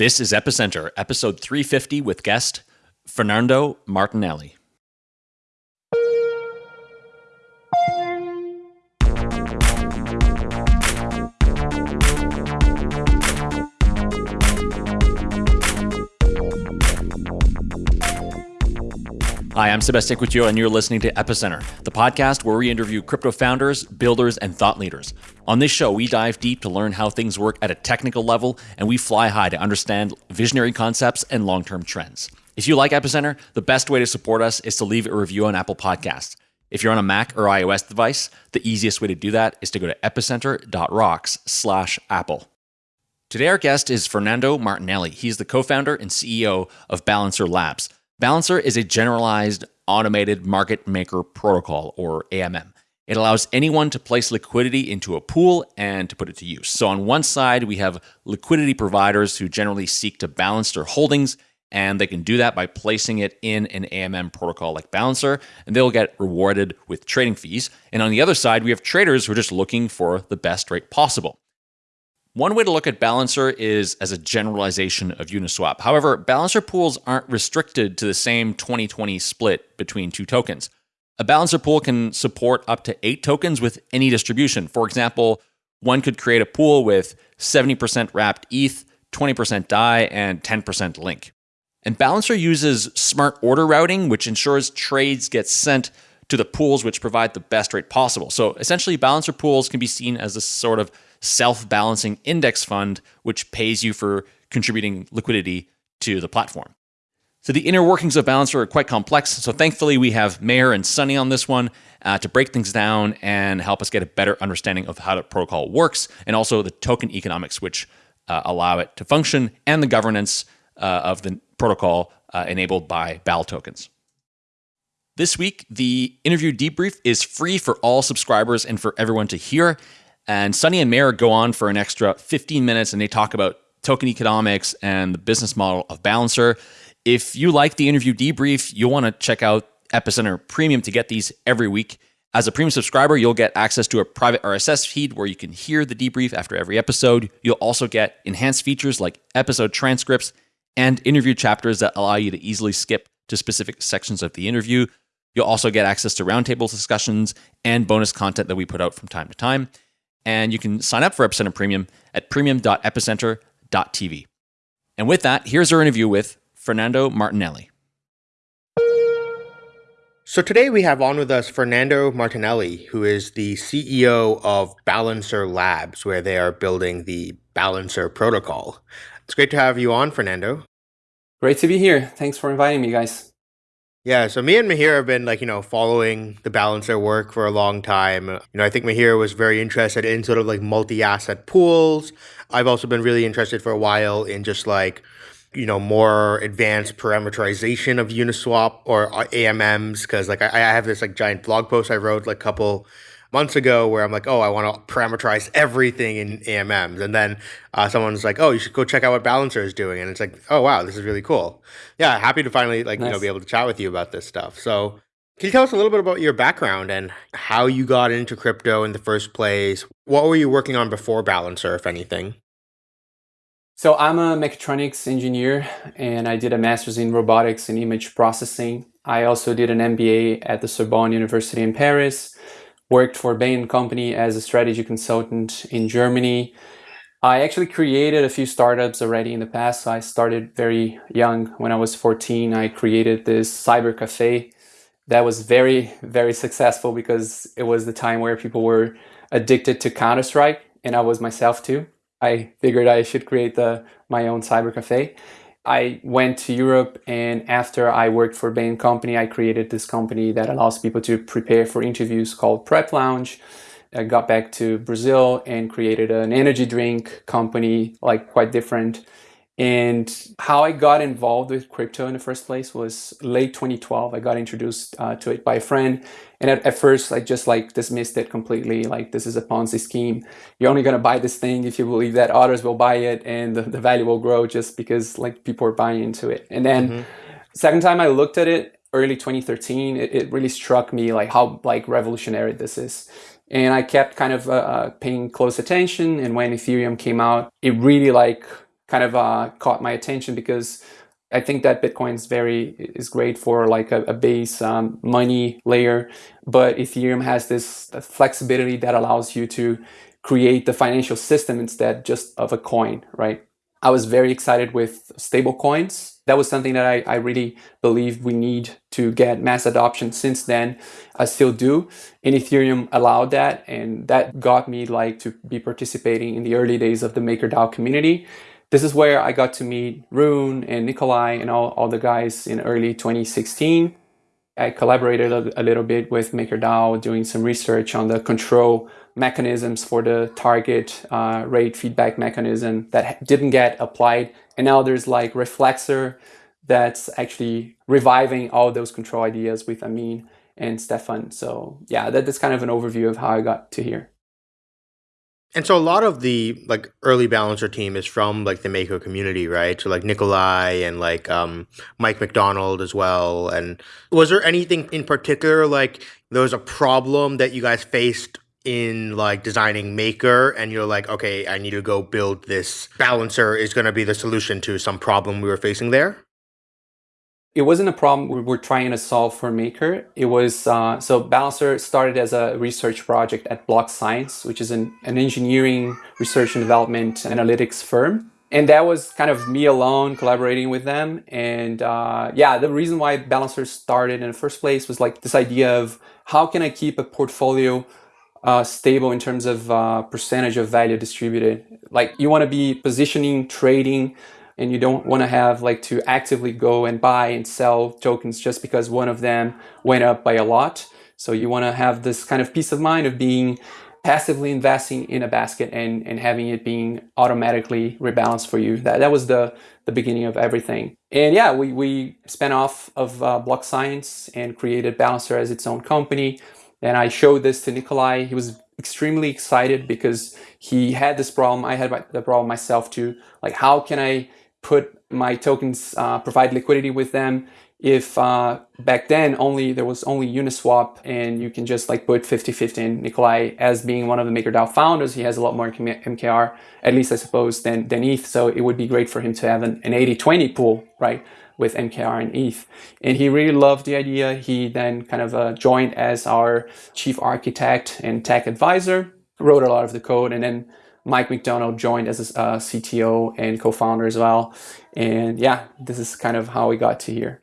This is Epicenter, episode 350 with guest Fernando Martinelli. Hi, I'm Sebastian Couture, and you're listening to Epicenter, the podcast where we interview crypto founders, builders, and thought leaders. On this show, we dive deep to learn how things work at a technical level, and we fly high to understand visionary concepts and long term trends. If you like Epicenter, the best way to support us is to leave a review on Apple Podcasts. If you're on a Mac or iOS device, the easiest way to do that is to go to epicenter.rocks slash Apple. Today, our guest is Fernando Martinelli. He's the co founder and CEO of Balancer Labs. Balancer is a generalized automated market maker protocol, or AMM. It allows anyone to place liquidity into a pool and to put it to use. So, on one side, we have liquidity providers who generally seek to balance their holdings, and they can do that by placing it in an AMM protocol like Balancer, and they'll get rewarded with trading fees. And on the other side, we have traders who are just looking for the best rate possible. One way to look at Balancer is as a generalization of Uniswap. However, Balancer pools aren't restricted to the same 2020 split between two tokens. A Balancer pool can support up to eight tokens with any distribution. For example, one could create a pool with 70% wrapped ETH, 20% DAI, and 10% Link. And Balancer uses smart order routing, which ensures trades get sent to the pools which provide the best rate possible. So essentially, Balancer pools can be seen as a sort of self balancing index fund, which pays you for contributing liquidity to the platform. So the inner workings of Balancer are quite complex. So thankfully, we have Meher and Sunny on this one uh, to break things down and help us get a better understanding of how the protocol works and also the token economics, which uh, allow it to function, and the governance uh, of the protocol uh, enabled by BAL tokens. This week, the interview debrief is free for all subscribers and for everyone to hear. And Sunny and Meher go on for an extra 15 minutes and they talk about token economics and the business model of Balancer. If you like the interview debrief, you'll want to check out Epicenter Premium to get these every week. As a premium subscriber, you'll get access to a private RSS feed where you can hear the debrief after every episode. You'll also get enhanced features like episode transcripts and interview chapters that allow you to easily skip to specific sections of the interview. You'll also get access to roundtable discussions and bonus content that we put out from time to time. And you can sign up for Epicenter Premium at premium.epicenter.tv. And with that, here's our interview with Fernando Martinelli. So today we have on with us Fernando Martinelli, who is the CEO of Balancer Labs, where they are building the Balancer protocol. It's great to have you on, Fernando. Great to be here. Thanks for inviting me, guys. Yeah, so me and Meher have been like, you know, following the Balancer work for a long time. You know, I think Meher was very interested in sort of like multi-asset pools. I've also been really interested for a while in just like, you know, more advanced parameterization of Uniswap or uh, AMMs because like I, I have this like giant blog post I wrote like a couple months ago where I'm like, oh, I want to parameterize everything in AMMs. And then uh, someone's like, oh, you should go check out what Balancer is doing. And it's like, oh, wow, this is really cool. Yeah, happy to finally like, nice. you know, be able to chat with you about this stuff. So can you tell us a little bit about your background and how you got into crypto in the first place? What were you working on before Balancer, if anything? So I'm a mechatronics engineer and I did a master's in robotics and image processing. I also did an MBA at the Sorbonne University in Paris worked for Bain Company as a strategy consultant in Germany. I actually created a few startups already in the past. I started very young. When I was 14, I created this cyber cafe that was very, very successful because it was the time where people were addicted to Counter-Strike and I was myself too. I figured I should create the my own cyber cafe. I went to Europe and after I worked for Bain Company, I created this company that allows people to prepare for interviews called Prep Lounge. I got back to Brazil and created an energy drink company, like quite different. And how I got involved with crypto in the first place was late 2012. I got introduced uh, to it by a friend. And at, at, first, I just like dismissed it completely. Like, this is a Ponzi scheme. You're only going to buy this thing if you believe that others will buy it and the, the value will grow just because like people are buying into it. And then mm-hmm. second time I looked at it, early 2013, it, it really struck me like how like revolutionary this is. And I kept kind of uh, uh paying close attention. And when Ethereum came out, it really like kind of uh, caught my attention because I think that Bitcoin is very is great for like a, a base um, money layer, but Ethereum has this flexibility that allows you to create the financial system instead just of a coin, right? I was very excited with stable coins. That was something that I, I really believe we need to get mass adoption. Since then, I still do. And Ethereum allowed that. And that got me like to be participating in the early days of the MakerDAO community. This is where I got to meet Rune and Nikolai and all, all the guys in early 2016. I collaborated a, a little bit with MakerDAO doing some research on the control mechanisms for the target uh, rate feedback mechanism that didn't get applied. And now there's like Reflexer that's actually reviving all those control ideas with Ameen and Stefan. So yeah, that, that's kind of an overview of how I got to here. And so a lot of the like early balancer team is from like the Maker community, right? So like Nikolai and like um, Mike McDonald as well. And was there anything in particular like there was a problem that you guys faced in like designing maker and you're like okay i need to go build this balancer is going to be the solution to some problem we were facing there it wasn't a problem we were trying to solve for maker. It was uh, so balancer started as a research project at BlockScience which is an, an engineering research and development analytics firm. And that was kind of me alone collaborating with them. And uh, yeah the reason why balancer started in the first place was like this idea of how can i keep a portfolio uh, stable in terms of uh, percentage of value distributed. Like you want to be positioning, trading, and you don't want to have like to actively go and buy and sell tokens just because one of them went up by a lot. So you want to have this kind of peace of mind of being passively investing in a basket and, and having it being automatically rebalanced for you. That, that was the, the beginning of everything. And yeah, we, we spun off of uh, BlockScience and created Balancer as its own company. And I showed this to Nikolai. He was extremely excited because he had this problem. I had the problem myself too. Like, how can I put my tokens, uh, provide liquidity with them if uh, back then only there was only Uniswap and you can just like put 50-50 in Nikolai as being one of the MakerDAO founders, he has a lot more MKR, at least I suppose, than, than ETH. So it would be great for him to have an 80-20 pool, right? with MKR and ETH. And he really loved the idea. He then kind of uh, joined as our chief architect and tech advisor, wrote a lot of the code, and then Mike McDonald joined as a uh, CTO and co-founder as well. And yeah, this is kind of how we got to here.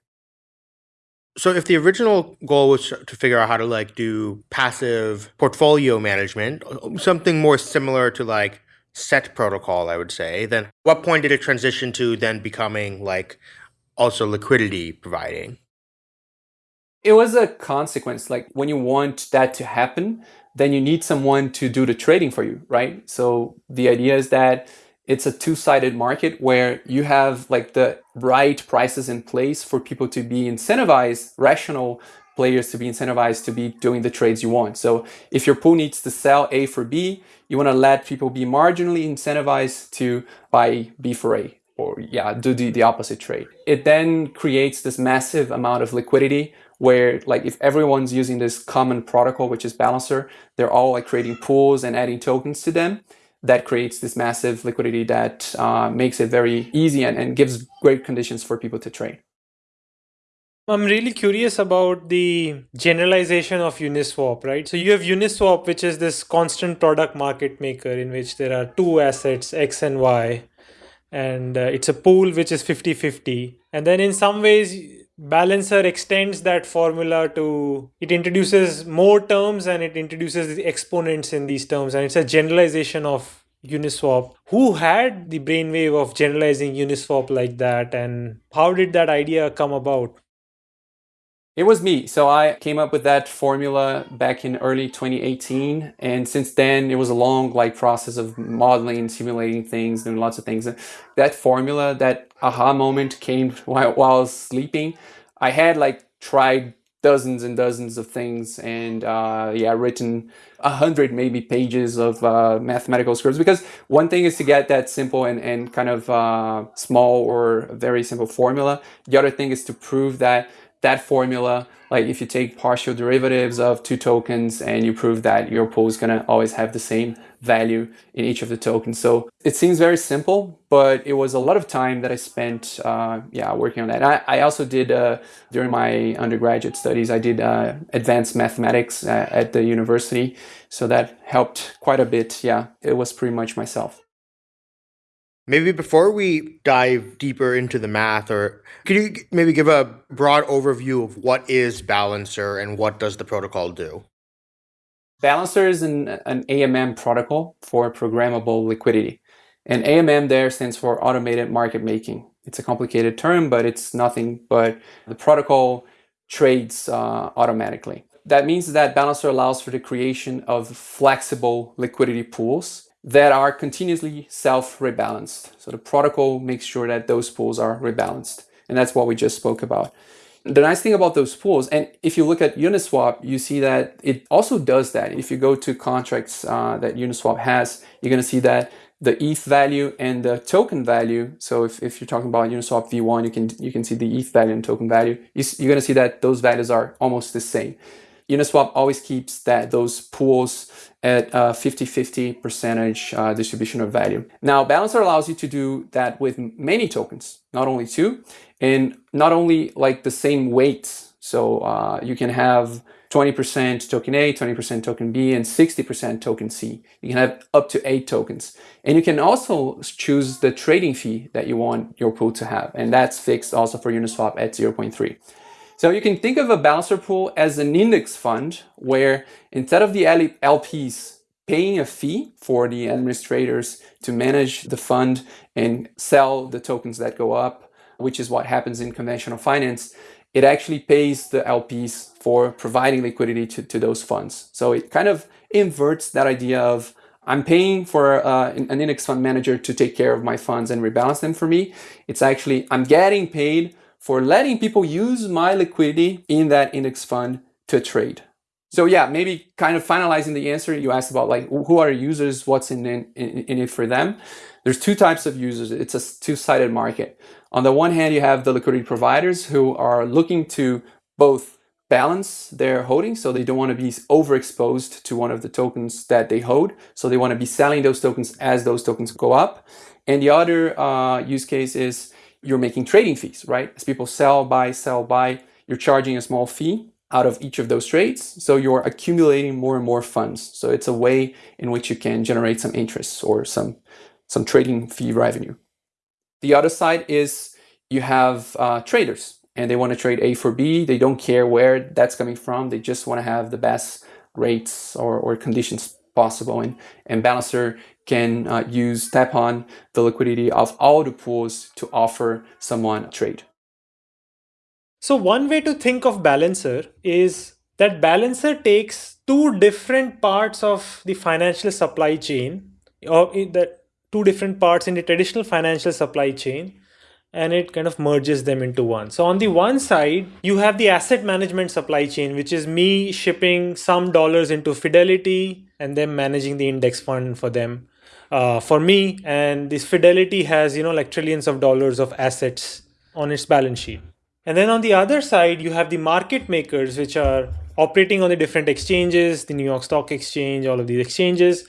So if the original goal was to figure out how to like do passive portfolio management, something more similar to like set protocol, I would say, then what point did it transition to then becoming like also liquidity providing? It was a consequence. Like when you want that to happen, then you need someone to do the trading for you, right? So the idea is that it's a two-sided market where you have like the right prices in place for people to be incentivized, rational players to be incentivized to be doing the trades you want. So if your pool needs to sell A for B, you want to let people be marginally incentivized to buy B for A or yeah, do the, the opposite trade. It then creates this massive amount of liquidity where like if everyone's using this common protocol, which is Balancer, they're all like creating pools and adding tokens to them. That creates this massive liquidity that uh, makes it very easy and, and gives great conditions for people to trade. I'm really curious about the generalization of Uniswap, right? So you have Uniswap, which is this constant product market maker in which there are two assets, X and Y and uh, it's a pool which is 50 50 and then in some ways balancer extends that formula to it introduces more terms and it introduces the exponents in these terms. And it's a generalization of uniswap. Who had the brainwave of generalizing uniswap like that? And how did that idea come about it was me. So I came up with that formula back in early 2018. And since then, it was a long like process of modeling, and simulating things, doing lots of things. That formula, that aha moment came while, while I was sleeping. I had like tried dozens and dozens of things and uh, yeah, written a hundred maybe pages of uh, mathematical scripts because one thing is to get that simple and, and kind of uh, small or very simple formula. The other thing is to prove that that formula, like if you take partial derivatives of two tokens and you prove that your pool is going to always have the same value in each of the tokens. So it seems very simple, but it was a lot of time that I spent, uh, yeah, working on that. I, I also did, uh, during my undergraduate studies, I did uh, advanced mathematics uh, at the university. So that helped quite a bit. Yeah, it was pretty much myself. Maybe before we dive deeper into the math, or could you maybe give a broad overview of what is Balancer and what does the protocol do? Balancer is an, an AMM protocol for programmable liquidity. And AMM there stands for automated market making. It's a complicated term, but it's nothing but the protocol trades uh, automatically. That means that Balancer allows for the creation of flexible liquidity pools that are continuously self-rebalanced. So the protocol makes sure that those pools are rebalanced. And that's what we just spoke about. The nice thing about those pools, and if you look at Uniswap, you see that it also does that. If you go to contracts uh, that Uniswap has, you're going to see that the ETH value and the token value. So if, if you're talking about Uniswap V1, you can you can see the ETH value and token value. You're going to see that those values are almost the same. Uniswap always keeps that those pools at a 50-50 percentage uh, distribution of value. Now, Balancer allows you to do that with many tokens, not only two, and not only like the same weights. So uh, you can have 20% token A, 20% token B, and 60% token C. You can have up to eight tokens. And you can also choose the trading fee that you want your pool to have. And that's fixed also for Uniswap at 0.3. So you can think of a balancer pool as an index fund where instead of the LPs paying a fee for the administrators to manage the fund and sell the tokens that go up, which is what happens in conventional finance, it actually pays the LPs for providing liquidity to, to those funds. So it kind of inverts that idea of I'm paying for uh, an index fund manager to take care of my funds and rebalance them for me. It's actually, I'm getting paid for letting people use my liquidity in that index fund to trade. So yeah, maybe kind of finalizing the answer you asked about like who are users, what's in, in, in it for them. There's two types of users. It's a two-sided market. On the one hand, you have the liquidity providers who are looking to both balance their holdings. So they don't want to be overexposed to one of the tokens that they hold. So they want to be selling those tokens as those tokens go up. And the other uh, use case is you're making trading fees, right? As people sell, buy, sell, buy, you're charging a small fee out of each of those trades. So you're accumulating more and more funds. So it's a way in which you can generate some interest or some, some trading fee revenue. The other side is you have uh, traders and they want to trade A for B. They don't care where that's coming from. They just want to have the best rates or, or conditions possible. And, and Balancer can uh, use tap on the liquidity of all the pools to offer someone a trade. So one way to think of Balancer is that Balancer takes two different parts of the financial supply chain, or the two different parts in the traditional financial supply chain, and it kind of merges them into one. So on the one side, you have the asset management supply chain, which is me shipping some dollars into Fidelity and then managing the index fund for them uh, for me. And this Fidelity has, you know, like trillions of dollars of assets on its balance sheet. And then on the other side, you have the market makers, which are operating on the different exchanges, the New York Stock Exchange, all of these exchanges.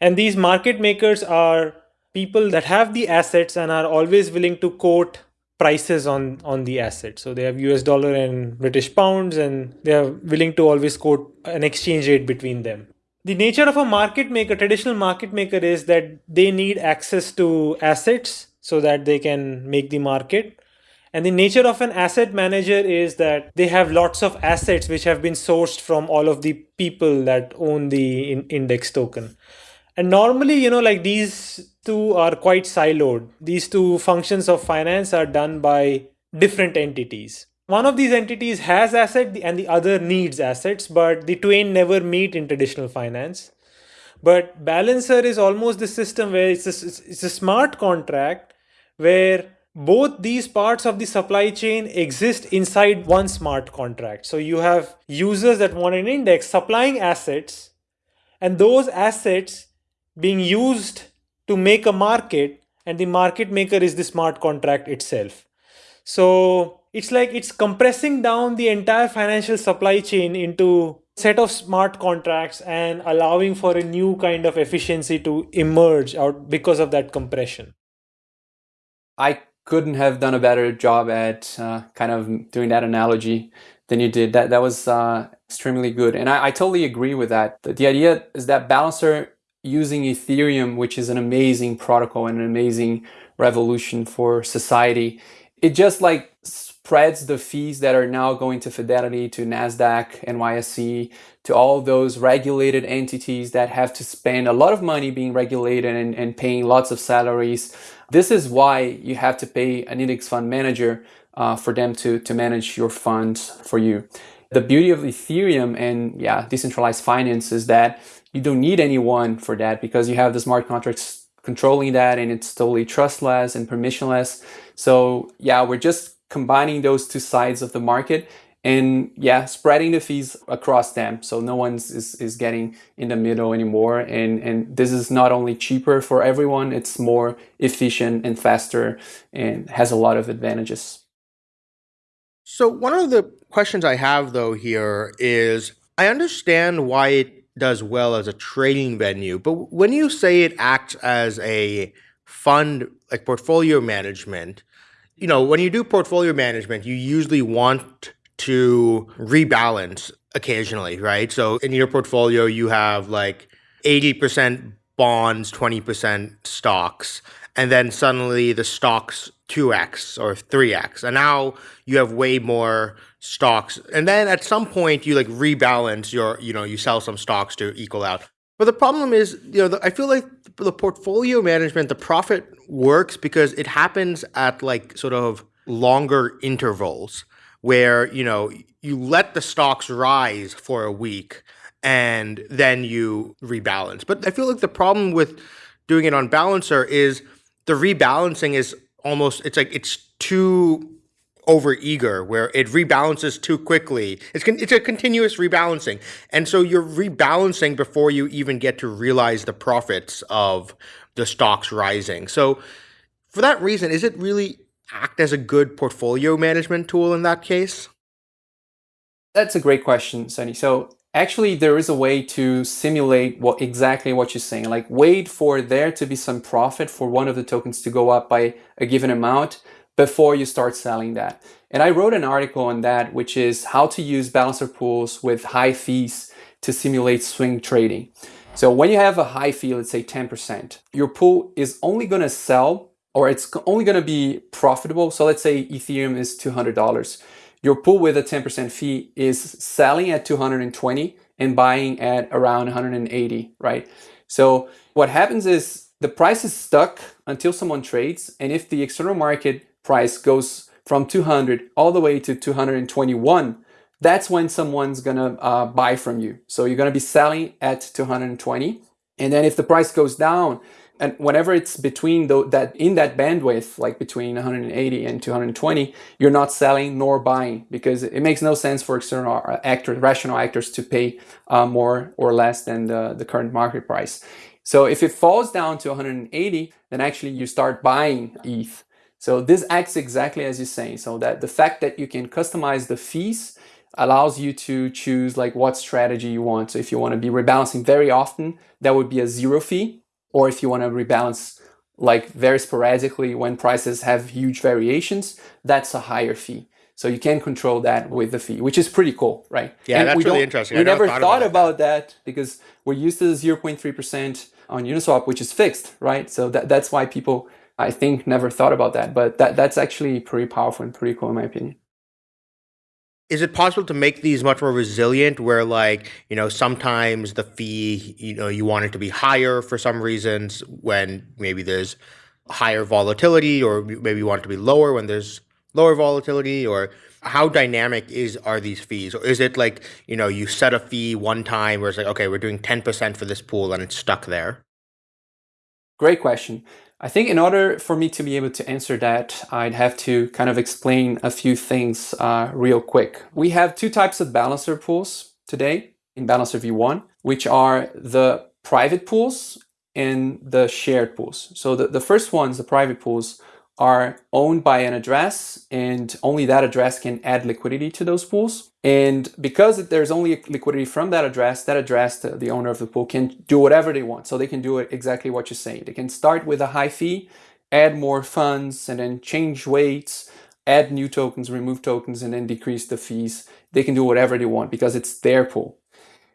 And these market makers are people that have the assets and are always willing to quote prices on on the asset so they have us dollar and british pounds and they are willing to always quote an exchange rate between them the nature of a market maker, traditional market maker is that they need access to assets so that they can make the market. And the nature of an asset manager is that they have lots of assets which have been sourced from all of the people that own the in index token. And normally, you know, like these two are quite siloed. These two functions of finance are done by different entities one of these entities has asset and the other needs assets, but the twain never meet in traditional finance. But Balancer is almost the system where it's a, it's a smart contract where both these parts of the supply chain exist inside one smart contract. So you have users that want an index supplying assets and those assets being used to make a market and the market maker is the smart contract itself. So it's like it's compressing down the entire financial supply chain into set of smart contracts and allowing for a new kind of efficiency to emerge out because of that compression. I couldn't have done a better job at uh, kind of doing that analogy than you did. That that was uh, extremely good. And I, I totally agree with that. The, the idea is that balancer using ethereum which is an amazing protocol and an amazing revolution for society it just like spreads the fees that are now going to Fidelity, to NASDAQ, NYSE, to all those regulated entities that have to spend a lot of money being regulated and, and paying lots of salaries. This is why you have to pay an index fund manager uh, for them to, to manage your funds for you. The beauty of Ethereum and yeah, decentralized finance is that you don't need anyone for that because you have the smart contracts controlling that and it's totally trustless and permissionless. So yeah, we're just combining those two sides of the market and yeah spreading the fees across them. So no one is, is getting in the middle anymore. And and this is not only cheaper for everyone it's more efficient and faster and has a lot of advantages. So one of the questions i have though here is i understand why it does well as a trading venue but when you say it acts as a fund like portfolio management you know, when you do portfolio management, you usually want to rebalance occasionally, right? So in your portfolio, you have like 80% bonds, 20% stocks, and then suddenly the stocks 2x or 3x. And now you have way more stocks. And then at some point you like rebalance your, you know, you sell some stocks to equal out. But the problem is, you know, I feel like the portfolio management, the profit works because it happens at like sort of longer intervals where, you know, you let the stocks rise for a week and then you rebalance. But I feel like the problem with doing it on Balancer is the rebalancing is almost, it's like it's too over eager where it rebalances too quickly. It's con- it's a continuous rebalancing. And so you're rebalancing before you even get to realize the profits of the stocks rising. So for that reason, is it really act as a good portfolio management tool in that case? That's a great question, Sunny. So actually there is a way to simulate what exactly what you're saying. Like wait for there to be some profit for one of the tokens to go up by a given amount before you start selling that. And I wrote an article on that, which is how to use balancer pools with high fees to simulate swing trading. So when you have a high fee, let's say 10%, your pool is only going to sell or it's only going to be profitable. So let's say Ethereum is $200. Your pool with a 10% fee is selling at 220 and buying at around 180, right? So what happens is the price is stuck until someone trades. And if the external market price goes from 200 all the way to 221, that's when someone's gonna uh, buy from you. So you're gonna be selling at 220. And then if the price goes down, and whenever it's between the, that in that bandwidth, like between 180 and 220, you're not selling nor buying because it makes no sense for external uh, actors, rational actors, to pay uh, more or less than the, the current market price. So if it falls down to 180, then actually you start buying ETH so this acts exactly as you're saying. So that the fact that you can customize the fees allows you to choose like what strategy you want. So if you want to be rebalancing very often, that would be a zero fee. Or if you want to rebalance like very sporadically when prices have huge variations, that's a higher fee. So you can control that with the fee, which is pretty cool, right? Yeah, and that's really interesting. We never thought, thought about, about that. that because we're used to the 0.3% on Uniswap, which is fixed, right? So that, that's why people I think never thought about that, but that that's actually pretty powerful and pretty cool in my opinion. Is it possible to make these much more resilient where like, you know, sometimes the fee, you know, you want it to be higher for some reasons when maybe there's higher volatility or maybe you want it to be lower when there's lower volatility? Or how dynamic is are these fees? Or is it like you know you set a fee one time where it's like okay we're doing 10% for this pool and it's stuck there? Great question I think in order for me to be able to answer that, I'd have to kind of explain a few things uh, real quick. We have two types of balancer pools today in Balancer V1, which are the private pools and the shared pools. So the, the first ones, the private pools, are owned by an address and only that address can add liquidity to those pools. And because there's only liquidity from that address, that address, the, owner of the pool can do whatever they want. So they can do exactly what you're saying. They can start with a high fee, add more funds and then change weights, add new tokens, remove tokens, and then decrease the fees. They can do whatever they want because it's their pool.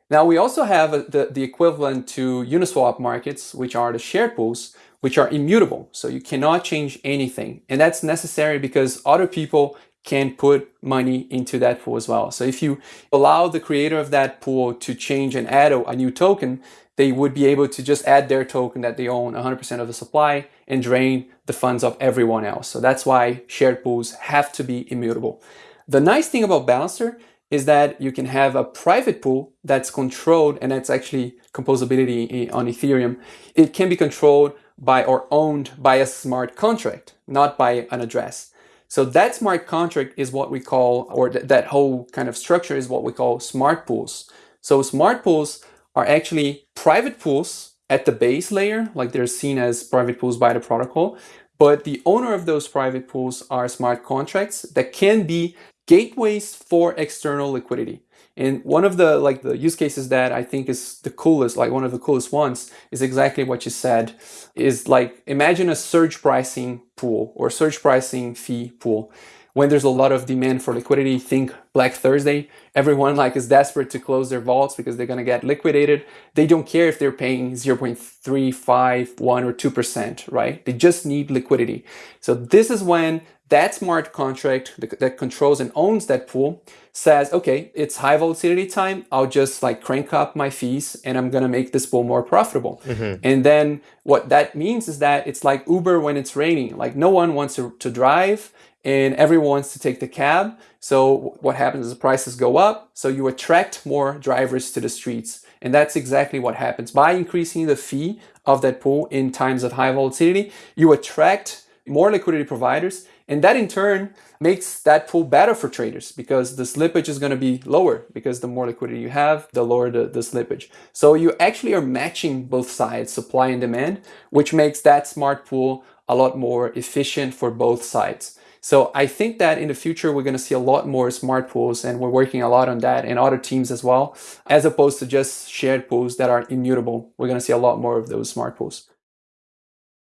Now we also have the, the equivalent to Uniswap markets, which are the shared pools, which are immutable. So you cannot change anything. And that's necessary because other people can put money into that pool as well. So if you allow the creator of that pool to change and add a, a new token, they would be able to just add their token that they own 100% of the supply and drain the funds of everyone else. So that's why shared pools have to be immutable. The nice thing about Balancer is that you can have a private pool that's controlled and that's actually composability eh, on Ethereum. It can be controlled by or owned by a smart contract, not by an address. So that smart contract is what we call, or th that whole kind of structure is what we call smart pools. So smart pools are actually private pools at the base layer, like they're seen as private pools by the protocol. But the owner of those private pools are smart contracts that can be gateways for external liquidity. And one of the like the use cases that I think is the coolest, like one of the coolest ones, is exactly what you said. Is like imagine a surge pricing pool or surge pricing fee pool. When there's a lot of demand for liquidity, think Black Thursday. Everyone like is desperate to close their vaults because they're gonna get liquidated. They don't care if they're paying 0.351 or 2%, right? They just need liquidity. So this is when that smart contract that controls and owns that pool says, okay, it's high volatility time. I'll just like crank up my fees and I'm going to make this pool more profitable. Mm-hmm. And then what that means is that it's like Uber when it's raining. Like no one wants to, to drive and everyone wants to take the cab. So what happens is the prices go up. So you attract more drivers to the streets. And that's exactly what happens. By increasing the fee of that pool in times of high volatility, you attract more liquidity providers and that in turn makes that pool better for traders because the slippage is going to be lower because the more liquidity you have, the lower the, the slippage. So you actually are matching both sides, supply and demand, which makes that smart pool a lot more efficient for both sides. So I think that in the future, we're going to see a lot more smart pools and we're working a lot on that and other teams as well, as opposed to just shared pools that are immutable. We're going to see a lot more of those smart pools.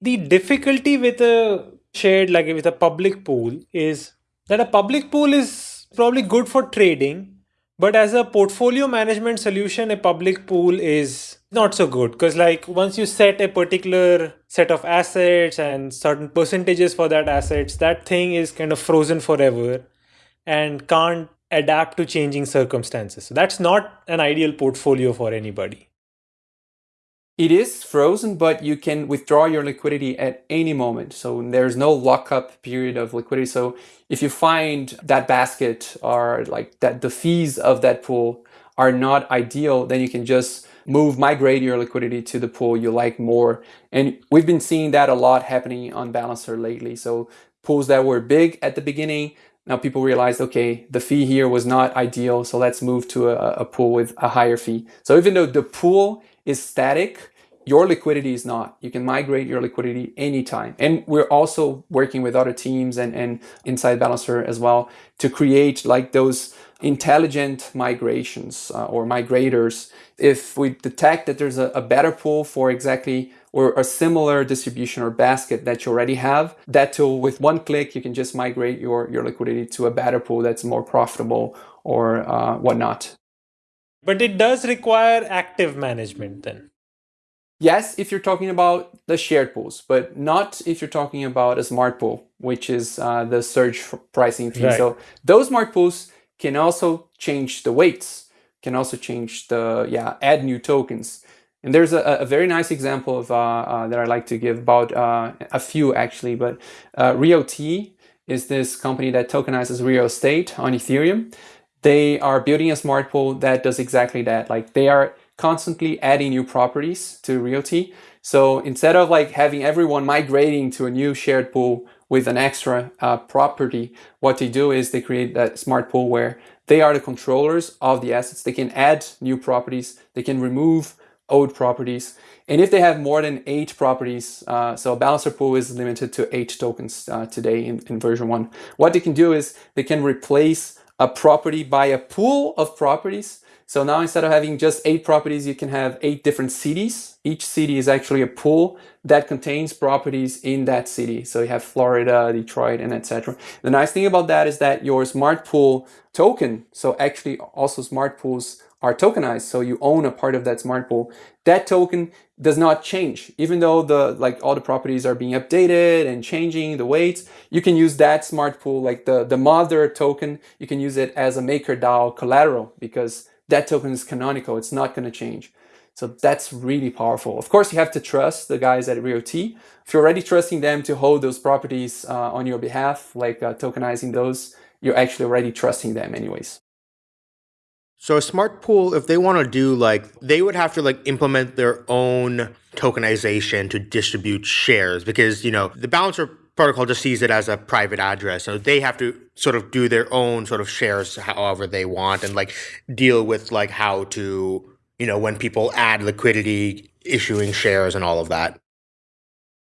The difficulty with a shared like with a public pool is that a public pool is probably good for trading but as a portfolio management solution a public pool is not so good because like once you set a particular set of assets and certain percentages for that assets that thing is kind of frozen forever and can't adapt to changing circumstances so that's not an ideal portfolio for anybody it is frozen, but you can withdraw your liquidity at any moment. So there's no lockup period of liquidity. So if you find that basket or like that the fees of that pool are not ideal, then you can just move, migrate your liquidity to the pool you like more. And we've been seeing that a lot happening on Balancer lately. So pools that were big at the beginning, now people realized, okay, the fee here was not ideal. So let's move to a, a pool with a higher fee. So even though the pool is static, your liquidity is not. You can migrate your liquidity anytime. And we're also working with other teams and, and inside Balancer as well to create like those intelligent migrations uh, or migrators. If we detect that there's a, a better pool for exactly or a similar distribution or basket that you already have, that tool with one click, you can just migrate your, your liquidity to a better pool that's more profitable or uh, whatnot. But it does require active management then. Yes, if you're talking about the shared pools, but not if you're talking about a smart pool, which is uh, the surge pricing fee. Right. So those smart pools can also change the weights, can also change the, yeah, add new tokens. And there's a, a very nice example of uh, uh, that I like to give about uh, a few actually, but uh, RealT is this company that tokenizes real estate on Ethereum. They are building a smart pool that does exactly that. Like they are constantly adding new properties to RealT. So instead of like having everyone migrating to a new shared pool with an extra uh, property, what they do is they create that smart pool where they are the controllers of the assets. They can add new properties. They can remove old properties. And if they have more than eight properties, uh, so a balancer pool is limited to eight tokens uh, today in, in version one. What they can do is they can replace a property by a pool of properties. So now instead of having just eight properties, you can have eight different cities. Each city is actually a pool that contains properties in that city. So you have Florida, Detroit, and etc. The nice thing about that is that your smart pool token, so actually also smart pools are tokenized, so you own a part of that smart pool. That token does not change, even though the like all the properties are being updated and changing the weights. You can use that smart pool, like the the mother token. You can use it as a MakerDAO collateral because that token is canonical. It's not going to change. So that's really powerful. Of course, you have to trust the guys at RealT. If you're already trusting them to hold those properties uh, on your behalf, like uh, tokenizing those, you're actually already trusting them anyways. So a smart pool, if they want to do like, they would have to like implement their own tokenization to distribute shares because, you know, the balancer protocol just sees it as a private address. So they have to sort of do their own sort of shares however they want and like deal with like how to, you know, when people add liquidity, issuing shares and all of that.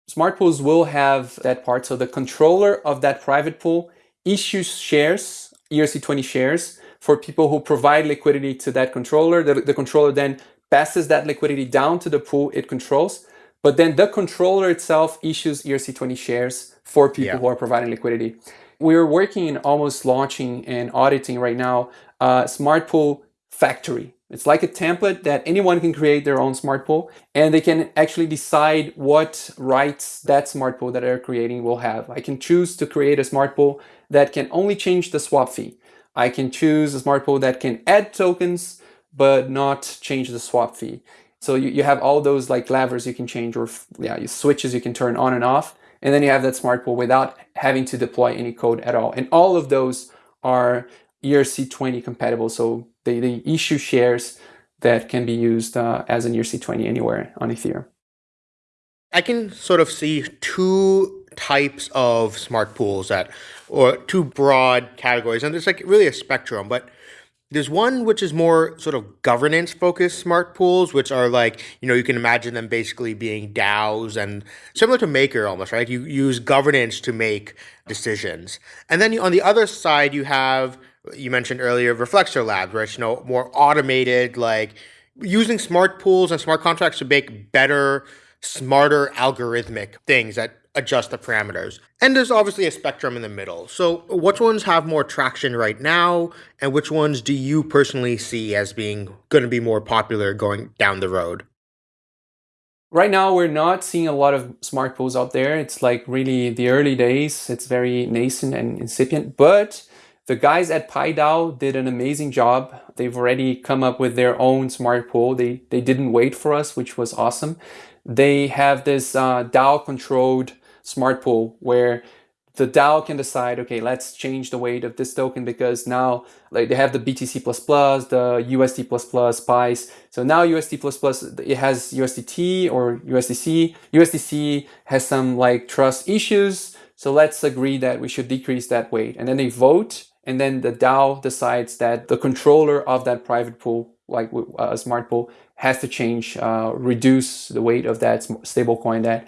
Smart pools will have that part. So the controller of that private pool issues shares, ERC20 shares, for people who provide liquidity to that controller. The, the controller then passes that liquidity down to the pool it controls. But then the controller itself issues ERC20 shares for people yeah. who are providing liquidity. We're working in almost launching and auditing right now a smart pool factory. It's like a template that anyone can create their own smart pool and they can actually decide what rights that smart pool that they're creating will have. I can choose to create a smart pool that can only change the swap fee. I can choose a smart pool that can add tokens, but not change the swap fee. So you, you have all those like levers you can change or yeah, switches you can turn on and off. And then you have that smart pool without having to deploy any code at all. And all of those are ERC20 compatible. So they, they issue shares that can be used uh, as an ERC20 anywhere on Ethereum. I can sort of see two types of smart pools that, or two broad categories, and there's like really a spectrum, but there's one which is more sort of governance focused smart pools, which are like, you know, you can imagine them basically being DAOs and similar to Maker almost, right? You use governance to make decisions. And then on the other side, you have, you mentioned earlier, Reflexer Labs, right? You know, more automated, like using smart pools and smart contracts to make better smarter algorithmic things that adjust the parameters. And there's obviously a spectrum in the middle. So which ones have more traction right now and which ones do you personally see as being going to be more popular going down the road? Right now, we're not seeing a lot of smart pools out there. It's like really the early days. It's very nascent and incipient, but the guys at PieDAO did an amazing job. They've already come up with their own smart pool. They, they didn't wait for us, which was awesome they have this uh, DAO controlled smart pool where the DAO can decide, okay, let's change the weight of this token because now like they have the BTC++, the USD++, SPICE. So now USD++, plus it has USDT or USDC. USDC has some like trust issues. So let's agree that we should decrease that weight. And then they vote and then the DAO decides that the controller of that private pool, like a smart pool, has to change, uh, reduce the weight of that stablecoin that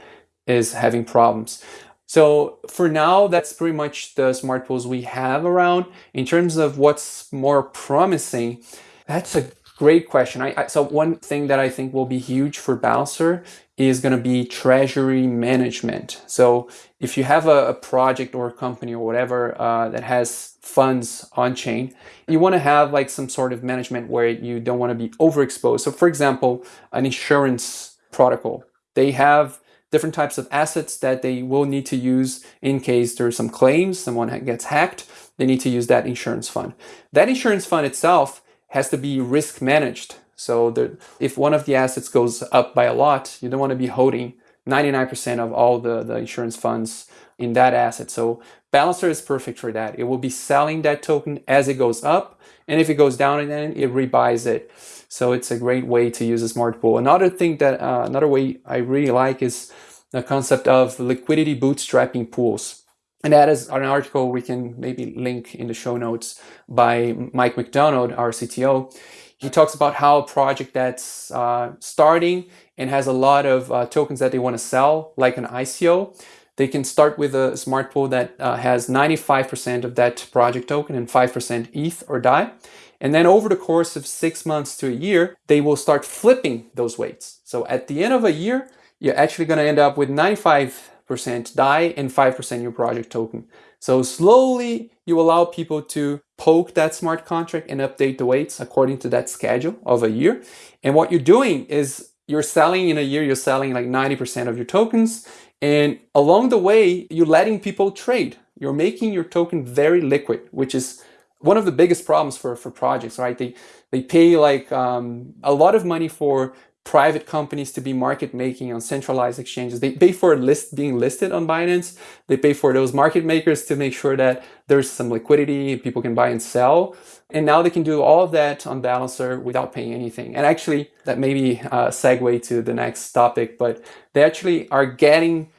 is having problems. So for now, that's pretty much the smart pools we have around. In terms of what's more promising, that's a great question. I, I, so one thing that I think will be huge for Balancer is going to be treasury management. So if you have a, a project or a company or whatever uh, that has funds on chain, you want to have like some sort of management where you don't want to be overexposed. So for example, an insurance protocol, they have different types of assets that they will need to use in case there's some claims, someone gets hacked, they need to use that insurance fund. That insurance fund itself has to be risk managed. So the, if one of the assets goes up by a lot, you don't want to be holding 99% of all the, the insurance funds in that asset. So Balancer is perfect for that. It will be selling that token as it goes up. And if it goes down then it rebuys it. So it's a great way to use a smart pool. Another thing that, uh, another way I really like is the concept of liquidity bootstrapping pools. And that is an article we can maybe link in the show notes by Mike McDonald, our CTO He talks about how a project that's uh, starting and has a lot of uh, tokens that they want to sell, like an ICO, they can start with a smart pool that uh, has 95% of that project token and 5% ETH or DAI. And then over the course of six months to a year, they will start flipping those weights. So at the end of a year, you're actually going to end up with 95% DAI and 5% your project token. So slowly you allow people to poke that smart contract and update the weights according to that schedule of a year. And what you're doing is you're selling in a year, you're selling like 90% of your tokens. And along the way, you're letting people trade. You're making your token very liquid, which is one of the biggest problems for, for projects, right? They, they pay like um, a lot of money for private companies to be market making on centralized exchanges. They pay for list being listed on Binance. They pay for those market makers to make sure that there's some liquidity, people can buy and sell. And now they can do all of that on Balancer without paying anything. And actually, that may be a segue to the next topic, but they actually are getting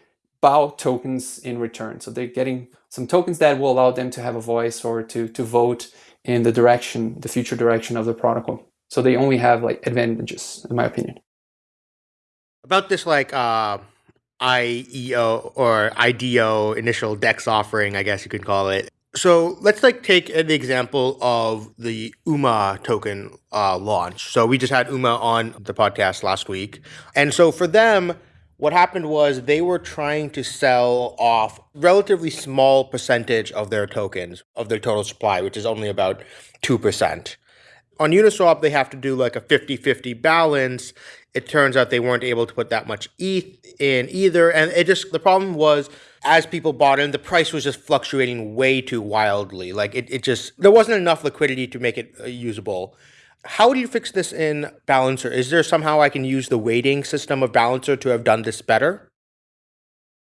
BAL tokens in return. So they're getting some tokens that will allow them to have a voice or to, to vote in the direction, the future direction of the protocol. So they only have like advantages, in my opinion. About this like uh, IEO or IDO initial DEX offering, I guess you could call it. So let's like take an example of the UMA token uh, launch. So we just had UMA on the podcast last week, and so for them, what happened was they were trying to sell off relatively small percentage of their tokens of their total supply, which is only about two percent on Uniswap, they have to do like a 50 50 balance. It turns out they weren't able to put that much ETH in either. And it just, the problem was, as people bought in, the price was just fluctuating way too wildly. Like it, it just, there wasn't enough liquidity to make it uh, usable. How do you fix this in Balancer? Is there somehow I can use the weighting system of Balancer to have done this better?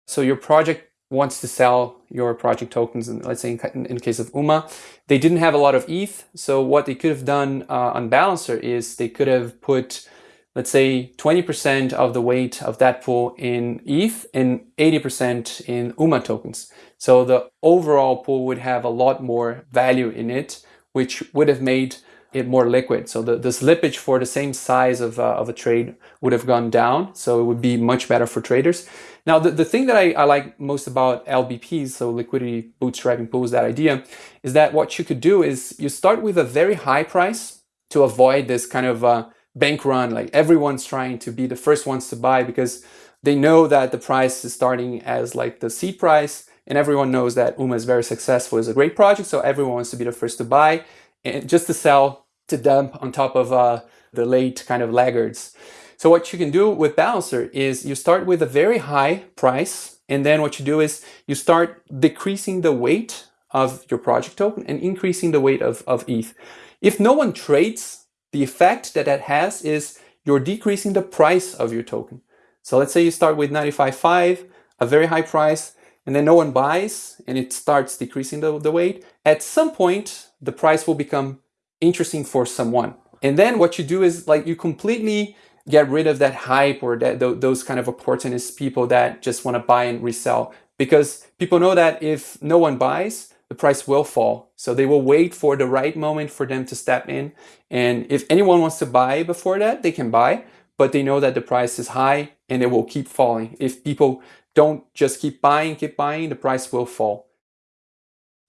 So your project wants to sell your project tokens, and let's say in, in, case of UMA, they didn't have a lot of ETH. So what they could have done uh, on Balancer is they could have put, let's say, 20% of the weight of that pool in ETH and 80% in UMA tokens. So the overall pool would have a lot more value in it, which would have made it more liquid. So the, the slippage for the same size of, uh, of a trade would have gone down. So it would be much better for traders. Now, the, the thing that I, I like most about LBPs, so liquidity bootstrapping pools, that idea, is that what you could do is you start with a very high price to avoid this kind of uh, bank run. Like everyone's trying to be the first ones to buy because they know that the price is starting as like the seed price and everyone knows that UMA is very successful, is a great project, so everyone wants to be the first to buy and just to sell to dump on top of uh, the late kind of laggards. So what you can do with Balancer is you start with a very high price and then what you do is you start decreasing the weight of your project token and increasing the weight of, of ETH. If no one trades, the effect that that has is you're decreasing the price of your token. So let's say you start with 95.5, a very high price, and then no one buys and it starts decreasing the, the weight. At some point, the price will become interesting for someone. And then what you do is like you completely get rid of that hype or that those kind of opportunist people that just want to buy and resell because people know that if no one buys, the price will fall. So they will wait for the right moment for them to step in. And if anyone wants to buy before that, they can buy, but they know that the price is high and it will keep falling. If people don't just keep buying, keep buying, the price will fall.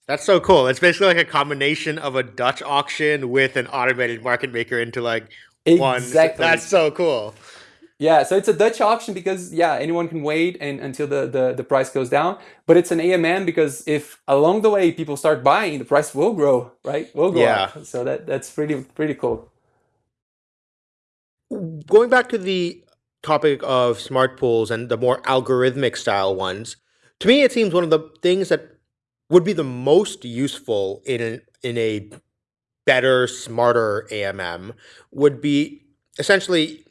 That's so cool. It's basically like a combination of a Dutch auction with an automated market maker into like one. Exactly. That's so cool. Yeah, so it's a Dutch auction because yeah, anyone can wait and until the, the, the price goes down. But it's an AMM because if along the way people start buying, the price will grow, right? Will go yeah. up. So that that's pretty pretty cool. Going back to the topic of smart pools and the more algorithmic style ones, to me it seems one of the things that would be the most useful in an, in a better, smarter AMM would be essentially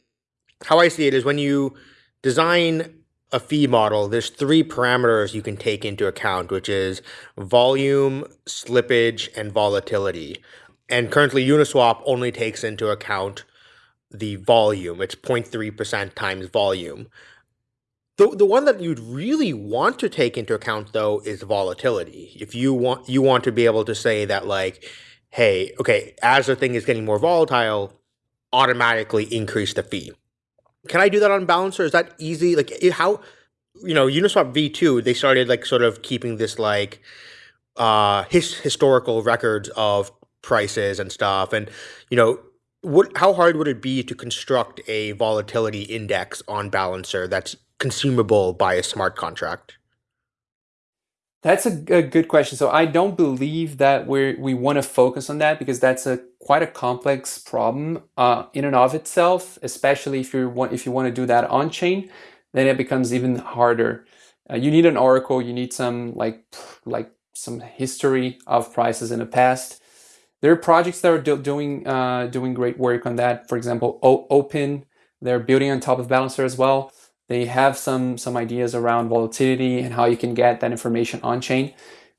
how I see it is when you design a fee model, there's three parameters you can take into account, which is volume, slippage, and volatility. And currently Uniswap only takes into account the volume. It's 0.3% times volume. The, the one that you'd really want to take into account though is volatility. If you want you want to be able to say that like, hey, okay, as the thing is getting more volatile, automatically increase the fee. Can I do that on Balancer? Is that easy? Like how you know, Uniswap V2, they started like sort of keeping this like uh his historical records of prices and stuff and you know what how hard would it be to construct a volatility index on balancer that's consumable by a smart contract that's a, a good question so i don't believe that we we want to focus on that because that's a quite a complex problem uh, in and of itself especially if you want if you want to do that on chain then it becomes even harder uh, you need an oracle you need some like like some history of prices in the past. There are projects that are do doing uh, doing great work on that. For example, o Opyn, they're building on top of Balancer as well. They have some some ideas around volatility and how you can get that information on chain.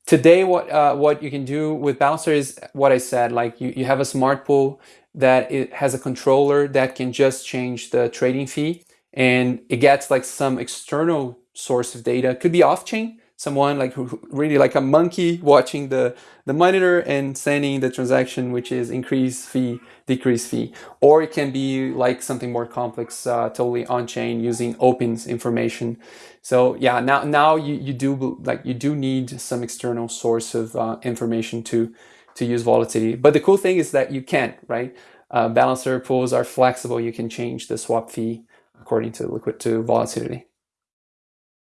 Today, what uh, what you can do with Balancer is what I said. Like you, you have a smart pool that it has a controller that can just change the trading fee, and it gets like some external source of data. Could be off chain, someone like who really like a monkey watching the the monitor and sending the transaction which is increase fee decrease fee. Or it can be like something more complex uh, totally on chain using Opyn's information. So yeah now now you, you do like you do need some external source of uh, information to to use volatility. But the cool thing is that you can right? Uh, balancer pools are flexible. You can change the swap fee according to liquid to volatility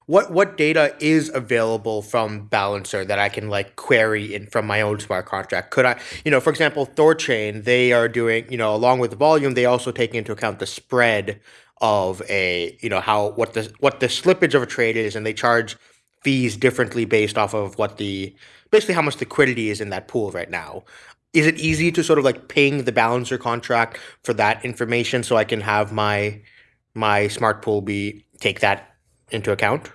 what what data is available from Balancer that I can like query in from my own smart contract? Could I, you know, for example, Thorchain, they are doing, you know, along with the volume, they also take into account the spread of a, you know, how what the what the slippage of a trade is, and they charge fees differently based off of what the basically how much liquidity is in that pool right now. Is it easy to sort of like ping the Balancer contract for that information so I can have my my smart pool be take that into account?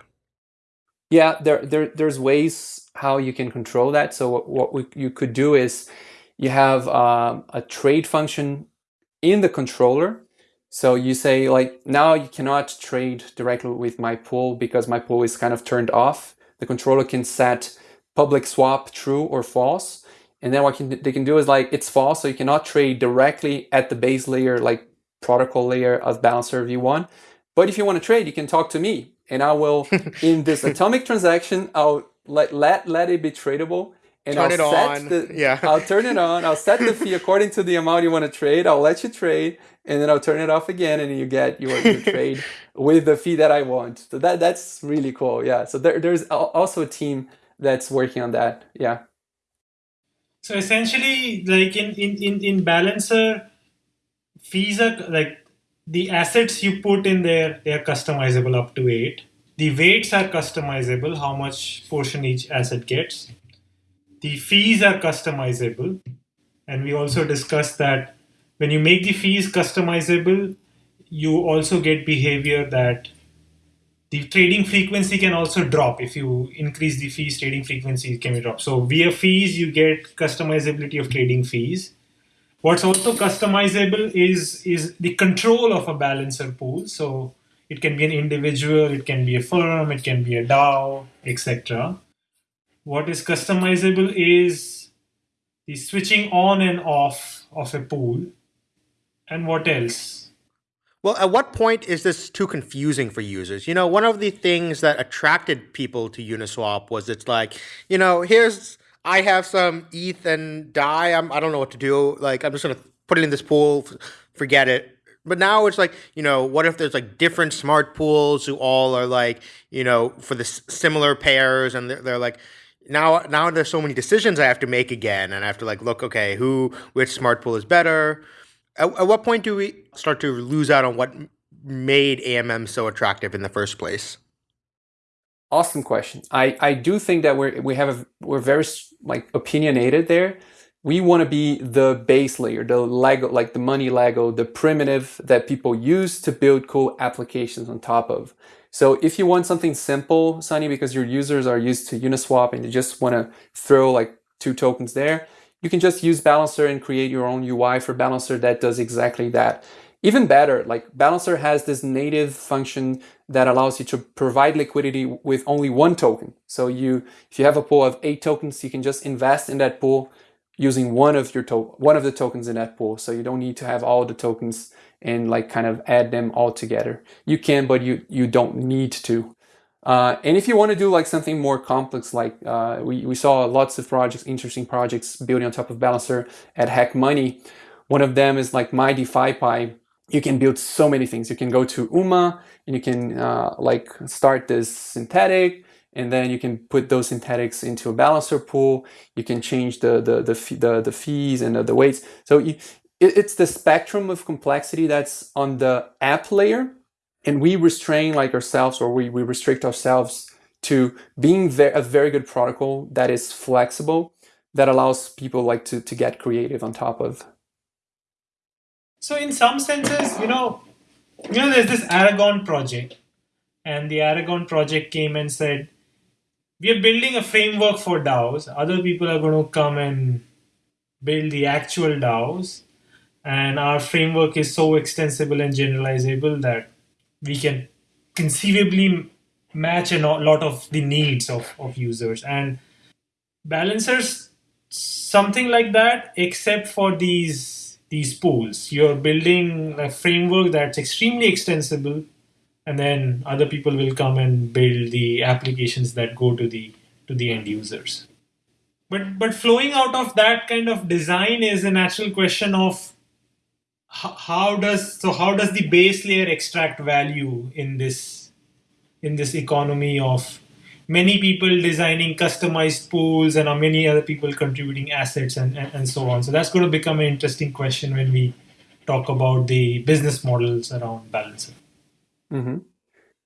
Yeah, there, there there's ways how you can control that. So what, what we, you could do is you have um, a trade function in the controller. So you say like, now you cannot trade directly with my pool because my pool is kind of turned off. The controller can set public swap true or false. And then what can, they can do is like, it's false. So you cannot trade directly at the base layer, like protocol layer of Balancer V1. But if you want to trade, you can talk to me and I will, in this atomic transaction, I'll let, let, let it be tradable. And turn I'll set on. the, yeah. I'll turn it on. I'll set the fee according to the amount you want to trade. I'll let you trade, and then I'll turn it off again, and you get your, your trade with the fee that I want. So that that's really cool. Yeah. So there, there's also a team that's working on that. Yeah. So essentially, like in in in, in Balancer, fees are like the assets you put in there, they are customizable up to eight. The weights are customizable, how much portion each asset gets. The fees are customizable. And we also discussed that when you make the fees customizable, you also get behavior that the trading frequency can also drop. If you increase the fees, trading frequency can be dropped. So via fees, you get customizability of trading fees. What's also customizable is, is the control of a balancer pool. So it can be an individual, it can be a firm, it can be a DAO, etc. What is customizable is the switching on and off of a pool. And what else? Well, at what point is this too confusing for users? You know, one of the things that attracted people to Uniswap was it's like, you know, here's I have some ETH and DAI. I'm, I don't know what to do. Like, I'm just going to put it in this pool, forget it. But now it's like, you know, what if there's like different smart pools who all are like, you know, for the similar pairs and they're, they're like, now now there's so many decisions I have to make again and I have to like look, okay, who, which smart pool is better? At, at what point do we start to lose out on what made AMM so attractive in the first place? Awesome question. I, I do think that we're we have a, we're very like opinionated there. We want to be the base layer, the Lego, like the money Lego, the primitive that people use to build cool applications on top of. So if you want something simple, Sunny, because your users are used to Uniswap and you just want to throw like two tokens there, you can just use Balancer and create your own UI for Balancer that does exactly that. Even better, like Balancer has this native function that allows you to provide liquidity with only one token. So you, if you have a pool of eight tokens, you can just invest in that pool using one of your one of the tokens in that pool. So you don't need to have all the tokens and like kind of add them all together. You can, but you you don't need to. Uh, and if you want to do like something more complex, like uh, we, we saw lots of projects, interesting projects building on top of Balancer at Hack Money. One of them is like my DeFi Pi. You can build so many things. You can go to UMA and you can uh, like start this synthetic and then you can put those synthetics into a balancer pool. You can change the the the, the, the fees and the, the weights. So you, it, it's the spectrum of complexity that's on the app layer, and we restrain like ourselves, or we, we restrict ourselves to being ve- a very good protocol that is flexible, that allows people like to to get creative on top of. So in some senses, you know, you know, there's this Aragon project, and the Aragon project came and said, we are building a framework for DAOs. Other people are going to come and build the actual DAOs. And our framework is so extensible and generalizable that we can conceivably match a lot of the needs of, of users. And balancers, something like that, except for these these pools. You're building a framework that's extremely extensible and then other people will come and build the applications that go to the to the end users but but flowing out of that kind of design is a natural question of how does so how does the base layer extract value in this in this economy of many people designing customized pools and many other people contributing assets and, and, and so on so that's going to become an interesting question when we talk about the business models around balancing. Mm-hmm.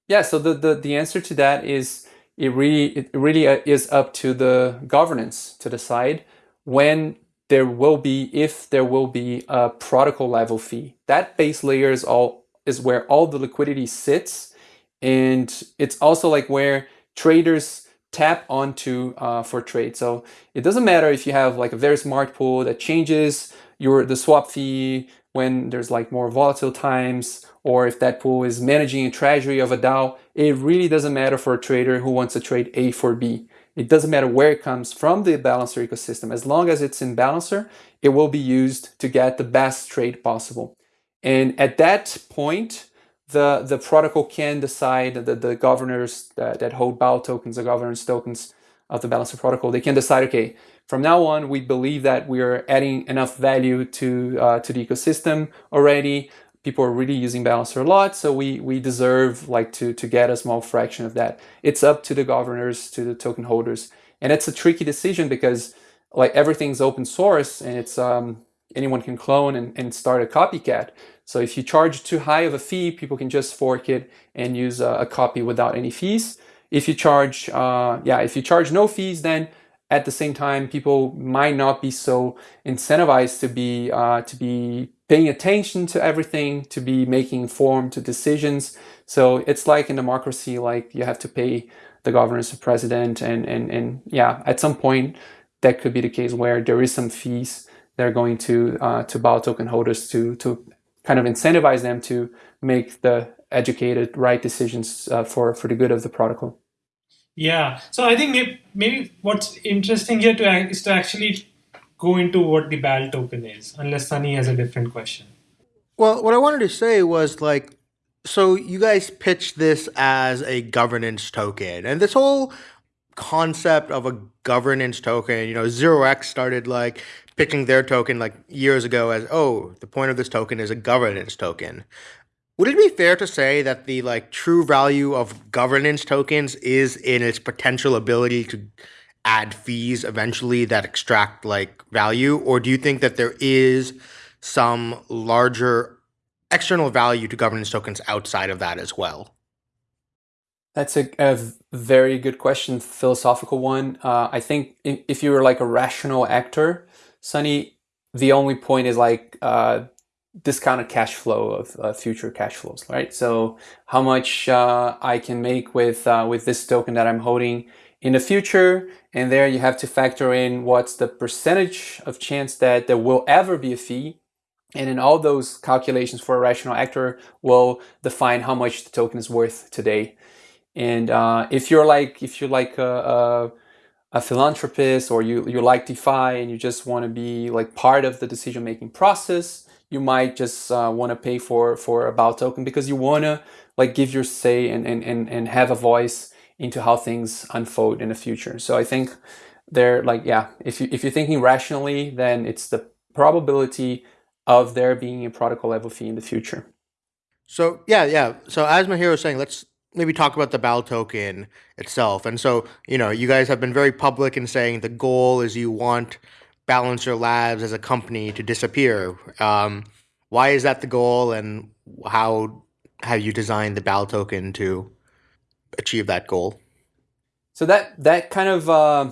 Yeah. So the, the the answer to that is it really it really uh, is up to the governance to decide when there will be if there will be a protocol level fee. That base layer is all is where all the liquidity sits, and it's also like where traders tap onto uh, for trade. So it doesn't matter if you have like a very smart pool that changes your the swap fee when there's like more volatile times or if that pool is managing a treasury of a DAO, it really doesn't matter for a trader who wants to trade A for B. It doesn't matter where it comes from the Balancer ecosystem. As long as it's in Balancer, it will be used to get the best trade possible. And at that point, the, the protocol can decide that the governors that, that hold BAL tokens, the governance tokens of the Balancer protocol, they can decide, okay, from now on, we believe that we are adding enough value to, uh, to the ecosystem already people are really using Balancer a lot, so we we deserve like to to get a small fraction of that. It's up to the governors, to the token holders, and it's a tricky decision because like everything's open source and it's um, anyone can clone and, and start a copycat. So if you charge too high of a fee, people can just fork it and use a, a copy without any fees. If you charge, uh, yeah, if you charge no fees, then at the same time, people might not be so incentivized to be uh, to be paying attention to everything, to be making informed decisions. So it's like in democracy, like you have to pay the governor, the president, and and and yeah, at some point that could be the case where there is some fees that are going to uh, to BAL token holders to to kind of incentivize them to make the educated right decisions uh, for for the good of the protocol. Yeah, so I think maybe, maybe what's interesting here to is to actually go into what the BAL token is, unless Sunny has a different question. Well, what I wanted to say was like, so you guys pitched this as a governance token, and this whole concept of a governance token, you know, Zero X started like pitching their token like years ago as, oh, the point of this token is a governance token. Would it be fair to say that the like true value of governance tokens is in its potential ability to add fees eventually that extract like value? Or do you think that there is some larger external value to governance tokens outside of that as well? That's a, a very good question philosophical one. Uh, i think if you were like a rational actor sunny the only point is like uh, discounted cash flow of uh, future cash flows right so how much uh, i can make with uh, with this token that i'm holding in the future. And there you have to factor in what's the percentage of chance that there will ever be a fee. And in all those calculations for a rational actor will define how much the token is worth today. And uh, if you're like if you're like a, a philanthropist or you, you like DeFi and you just want to be like part of the decision making process, you might just uh, want to pay for for a BAL token because you want to like give your say and, and, and, and have a voice into how things unfold in the future. So I think they're like, yeah, if, you, if you're thinking rationally, then it's the probability of there being a protocol level fee in the future. So yeah, yeah. So as Meher was saying, let's maybe talk about the BAL token itself. And so, you know, you guys have been very public in saying the goal is you want Balancer Labs as a company to disappear. Um, why is that the goal, and how have you designed the BAL token to achieve that goal? So that that kind of uh,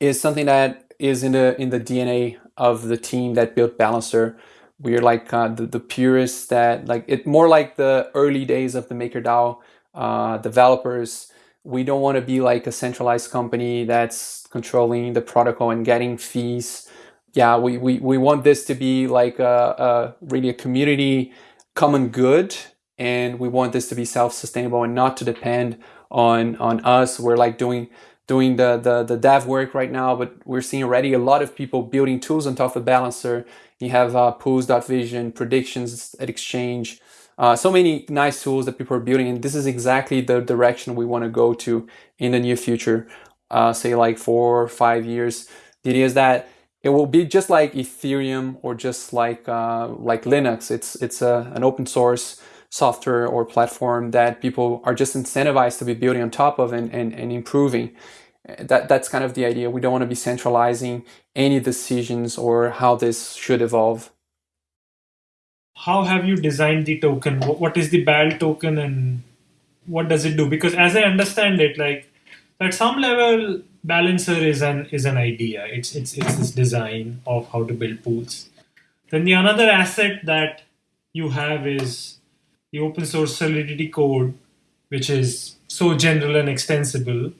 is something that is in the in the DNA of the team that built Balancer. We're like uh, the, the purists that like it more like the early days of the MakerDAO uh, developers. We don't want to be like a centralized company that's controlling the protocol and getting fees. Yeah, we, we, we want this to be like a, a really a community common good and we want this to be self-sustainable and not to depend on on us. We're like doing doing the, the, the dev work right now, but we're seeing already a lot of people building tools on top of Balancer. You have uh, pools.vision, predictions at Exchange, uh, so many nice tools that people are building, and this is exactly the direction we want to go to in the near future. Uh, say like four or five years. The idea is that it will be just like Ethereum or just like uh, like Linux. It's it's a, an open source software or platform that people are just incentivized to be building on top of and, and, and improving. That that's kind of the idea. We don't want to be centralizing any decisions or how this should evolve how have you designed the token? What is the BAL token and what does it do? Because as I understand it, like at some level, Balancer is an is an idea. It's it's it's this design of how to build pools. Then the another asset that you have is the open source Solidity code, which is so general and extensible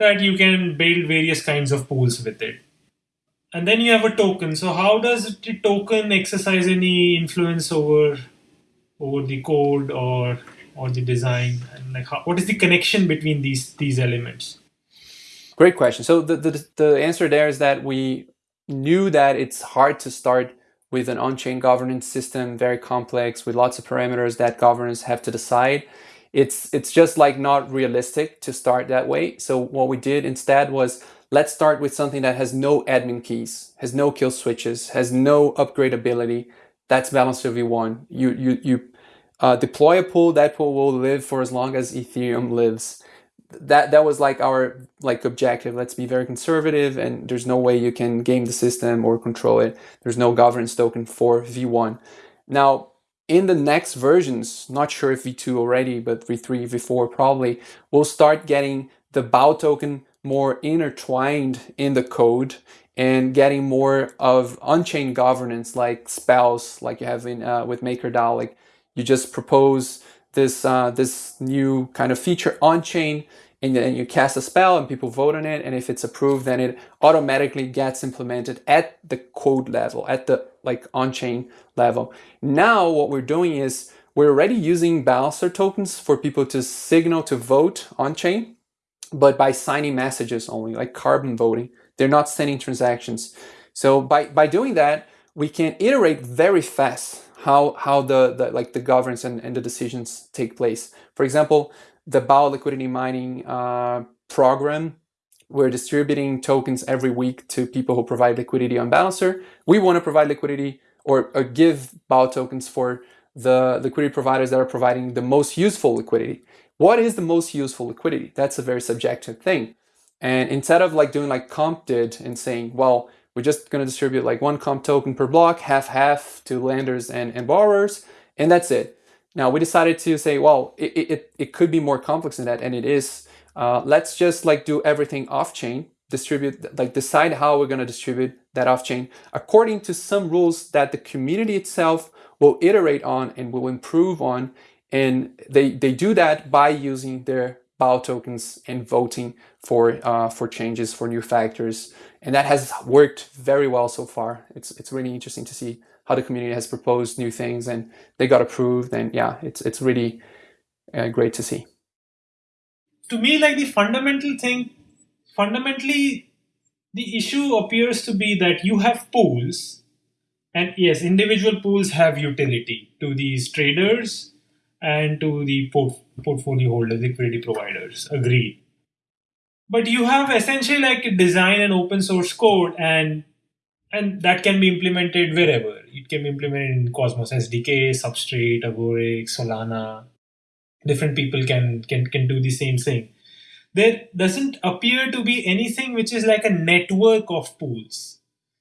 that you can build various kinds of pools with it and then you have a token. So how does the token exercise any influence over over the code or or the design? And like, how, what is the connection between these these elements? Great question. So the, the the answer there is that we knew that it's hard to start with an on-chain governance system, very complex with lots of parameters that governors have to decide. It's it's just like not realistic to start that way. So what we did instead was Let's start with something that has no admin keys, has no kill switches, has no upgradability. That's Balancer V1. You, you, you uh, deploy a pool, that pool will live for as long as Ethereum lives. That, that was like our like objective. Let's be very conservative and there's no way you can game the system or control it. There's no governance token for V1. Now, in the next versions, not sure if V2 already, but V3, V4 probably, we'll start getting the BAL token more intertwined in the code and getting more of on-chain governance like spells like you have in uh, with MakerDAO. Like you just propose this uh, this new kind of feature on-chain and then you cast a spell and people vote on it and if it's approved then it automatically gets implemented at the code level at the like on-chain level now what we're doing is we're already using balancer tokens for people to signal to vote on-chain but by signing messages only, like carbon voting. They're not sending transactions. So by, by doing that, we can iterate very fast how, how the, the like the governance and, and the decisions take place. For example, the BAL liquidity mining uh, program, we're distributing tokens every week to people who provide liquidity on Balancer. We want to provide liquidity or, or give BAL tokens for the liquidity providers that are providing the most useful liquidity. What is the most useful liquidity? That's a very subjective thing. And instead of like doing like comp did and saying, well, we're just going to distribute like one comp token per block, half half to lenders and, and borrowers, and that's it. Now we decided to say, well, it, it, it could be more complex than that, and it is. Uh, let's just like do everything off chain, distribute, like decide how we're going to distribute that off chain according to some rules that the community itself will iterate on and will improve on and they, they do that by using their BAL tokens and voting for, uh, for changes, for new factors. And that has worked very well so far. It's, it's really interesting to see how the community has proposed new things and they got approved. And yeah, it's, it's really uh, great to see. To me, like the fundamental thing fundamentally, the issue appears to be that you have pools, and yes, individual pools have utility to these traders and to the port- portfolio holders, liquidity providers. Agreed. But you have essentially like a design and open source code, and and that can be implemented wherever. It can be implemented in Cosmos SDK, Substrate, Agoric, Solana. Different people can can can do the same thing there doesn't appear to be anything which is like a network of pools.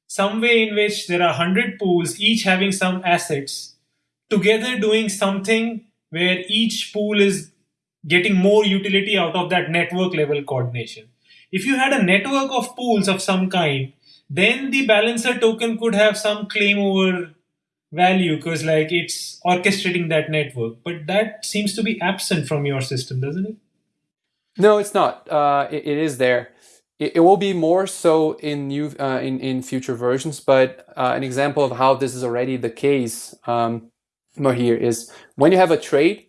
Some way in which there are 100 pools, each having some assets, together doing something where each pool is getting more utility out of that network level coordination. If you had a network of pools of some kind, then the balancer token could have some claim over value because like it's orchestrating that network. But that seems to be absent from your system, doesn't it? No, it's not. Uh, it, it is there. It, it, will be more so in new uh, in in future versions. But uh, an example of how this is already the case um, here is when you have a trade,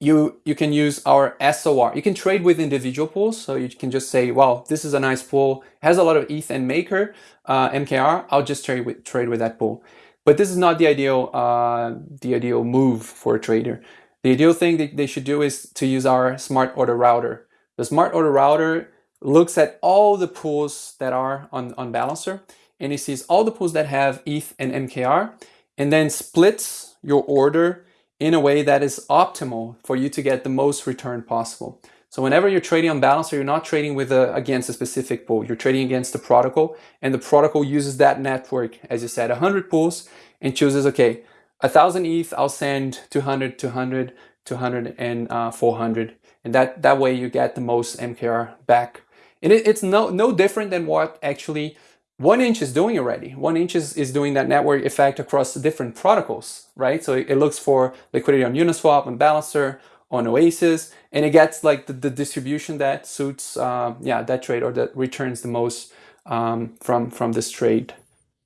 you you can use our SOR. You can trade with individual pools, so you can just say, "Well, this is a nice pool, has a lot of ETH and Maker uh, MKR. I'll just trade with trade with that pool." But this is not the ideal uh, the ideal move for a trader. The ideal thing that they should do is to use our smart order router. The smart order router looks at all the pools that are on, on Balancer and it sees all the pools that have ETH and MKR and then splits your order in a way that is optimal for you to get the most return possible. So whenever you're trading on balance, Balancer, you're not trading with a, against a specific pool. You're trading against the protocol, and the protocol uses that network, as you said, 100 pools, and chooses, okay, a thousand ETH, I'll send 200, 200, 200, and uh, 400. And that, that way you get the most MKR back. And it, it's no, no different than what actually one inch is doing already. One inch is, is doing that network effect across different protocols, right? So it, it looks for liquidity on Uniswap, on Balancer, on Oasis, and it gets like the, the distribution that suits, uh, yeah, that trade or that returns the most um, from from this trade.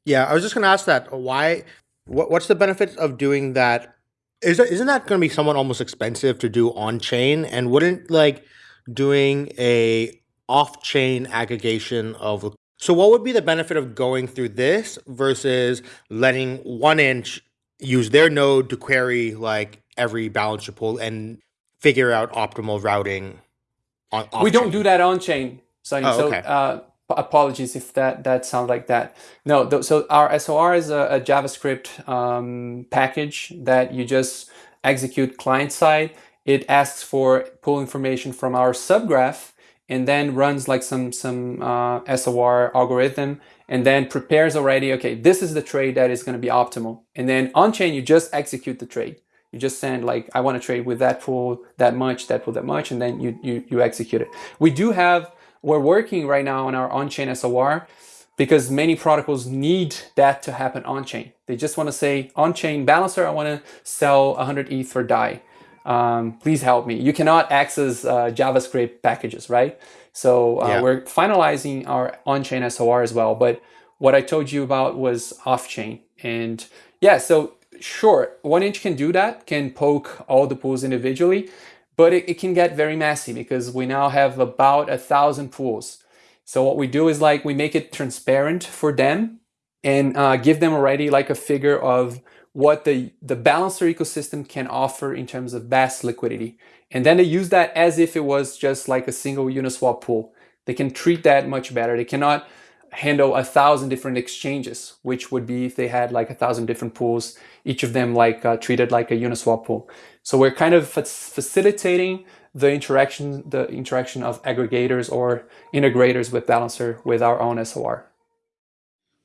Yeah, I was just going to ask that. Why what, what's the benefit of doing that? Is that, isn't that going to be somewhat almost expensive to do on chain? And wouldn't like doing a off chain aggregation of so what would be the benefit of going through this versus letting one inch use their node to query like every balancer pool and figure out optimal routing on We don't do that on chain. So, oh, okay. so uh, apologies if that that sounds like that. No, th- so our SOR is a, a JavaScript um, package that you just execute client side. It asks for pull information from our subgraph and then runs like some some uh, SOR algorithm and then prepares already. Okay, this is the trade that is going to be optimal. And then on chain, you just execute the trade. You just send like I want to trade with that pool that much, that pool that much, and then you you you execute it. We do have we're working right now on our on-chain SOR because many protocols need that to happen on-chain. They just want to say, on-chain balancer, I want to sell 100 ETH for DAI. Um, please help me. You cannot access uh, JavaScript packages, right? So uh, yeah. we're finalizing our on-chain SOR as well. But what I told you about was off-chain. And yeah, so sure, one inch can do that, can poke all the pools individually but it, it can get very messy because we now have about a thousand pools. So what we do is like we make it transparent for them and uh, give them already like a figure of what the, the balancer ecosystem can offer in terms of best liquidity. And then they use that as if it was just like a single Uniswap pool. They can treat that much better. They cannot handle a thousand different exchanges, which would be if they had like a thousand different pools, each of them like uh, treated like a Uniswap pool. So we're kind of facilitating the interaction, the interaction of aggregators or integrators with Balancer with our own SOR.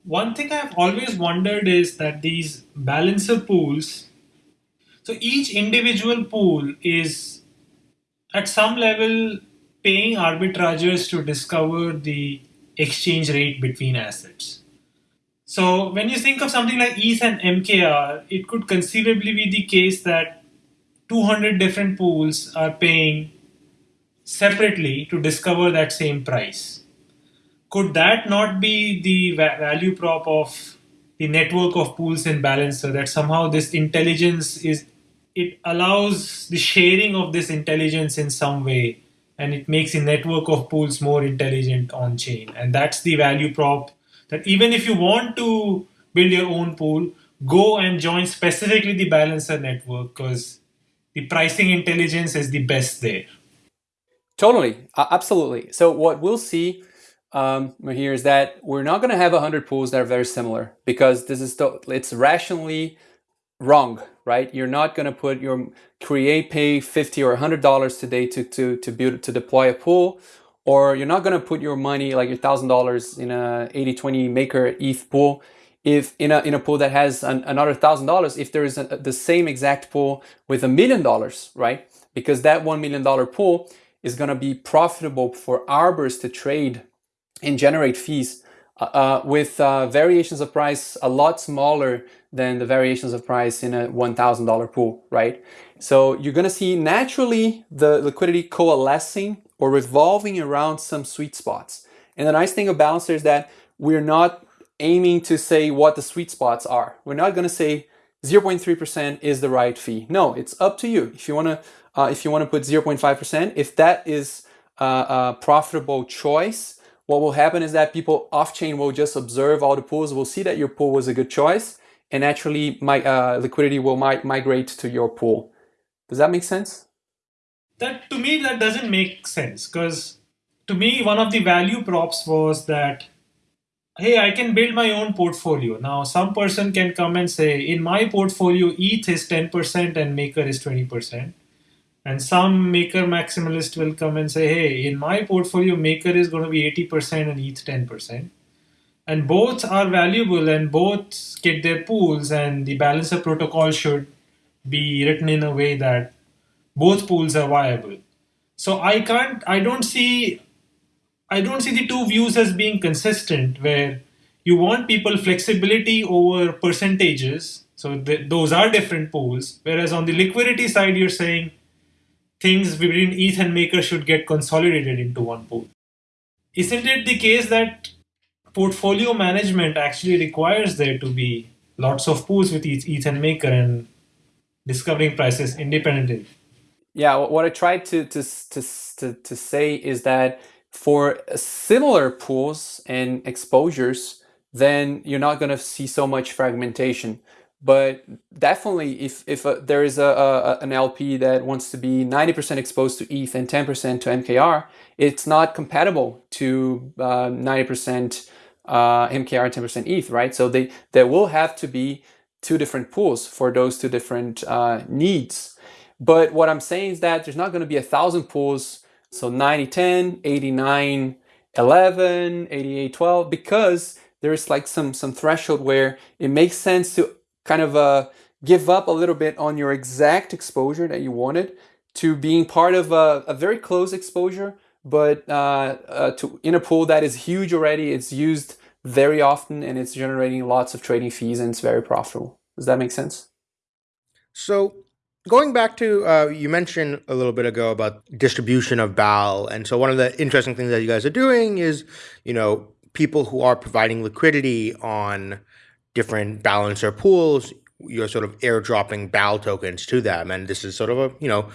One thing I've always wondered is that these Balancer pools, so each individual pool is at some level paying arbitrageurs to discover the exchange rate between assets. So when you think of something like ETH and MKR, it could conceivably be the case that 200 different pools are paying separately to discover that same price. Could that not be the value prop of the network of pools and Balancer that somehow this intelligence is it allows the sharing of this intelligence in some way and it makes the network of pools more intelligent on chain. And that's the value prop that even if you want to build your own pool, go and join specifically the balancer network because the pricing intelligence is the best there. Totally, uh, absolutely. So what we'll see um, here is that we're not going to have 100 pools that are very similar because this is it's rationally wrong, right? You're not going to put your create pay 50 or 100 dollars today to to to build to deploy a pool or you're not going to put your money like your thousand dollars in a 80 20 maker ETH pool if in a in a pool that has an, another thousand dollars if there is a, the same exact pool with a million dollars right because that one million dollar pool is going to be profitable for arbors to trade and generate fees uh, uh, with uh, variations of price a lot smaller than the variations of price in a $1,000 pool, right? So you're going to see naturally the liquidity coalescing or revolving around some sweet spots. And the nice thing of Balancer is that we're not aiming to say what the sweet spots are. We're not going to say 0.3% is the right fee. No, it's up to you. If you want to, uh, if you want to put 0.5%, if that is a profitable choice, what will happen is that people off-chain will just observe all the pools, will see that your pool was a good choice, and actually my uh, liquidity will mi migrate to your pool. Does that make sense? That to me that doesn't make sense because to me one of the value props was that hey I can build my own portfolio. Now some person can come and say in my portfolio ETH is 10% and Maker is 20%. And some Maker maximalist will come and say hey in my portfolio Maker is going to be 80% and ETH 10% and both are valuable and both get their pools and the balancer protocol should be written in a way that both pools are viable. So i can't i don't see i don't see the two views as being consistent where you want people flexibility over percentages so th- those are different pools whereas on the liquidity side you're saying things between eth and maker should get consolidated into one pool isn't it the case that portfolio management actually requires there to be lots of pools with each ETH and Maker and discovering prices independently. Yeah, what I tried to, to, to, to, to say is that for similar pools and exposures, then you're not going to see so much fragmentation. But definitely, if, if uh, there is a, a, an LP that wants to be 90% exposed to ETH and 10% to MKR, it's not compatible to uh, 90% uh, MKR 10% ETH, right? So they there will have to be two different pools for those two different uh, needs. But what I'm saying is that there's not going to be a thousand pools, so 90 10, 89 11, 88 12, because there's like some some threshold where it makes sense to kind of uh, give up a little bit on your exact exposure that you wanted to being part of a, a very close exposure but uh, uh, to, in a pool that is huge already, it's used very often and it's generating lots of trading fees and it's very profitable. Does that make sense? So going back to uh, you mentioned a little bit ago about distribution of BAL, and so one of the interesting things that you guys are doing is, you know, people who are providing liquidity on different balancer pools, you're sort of airdropping BAL tokens to them, and this is sort of a, you know,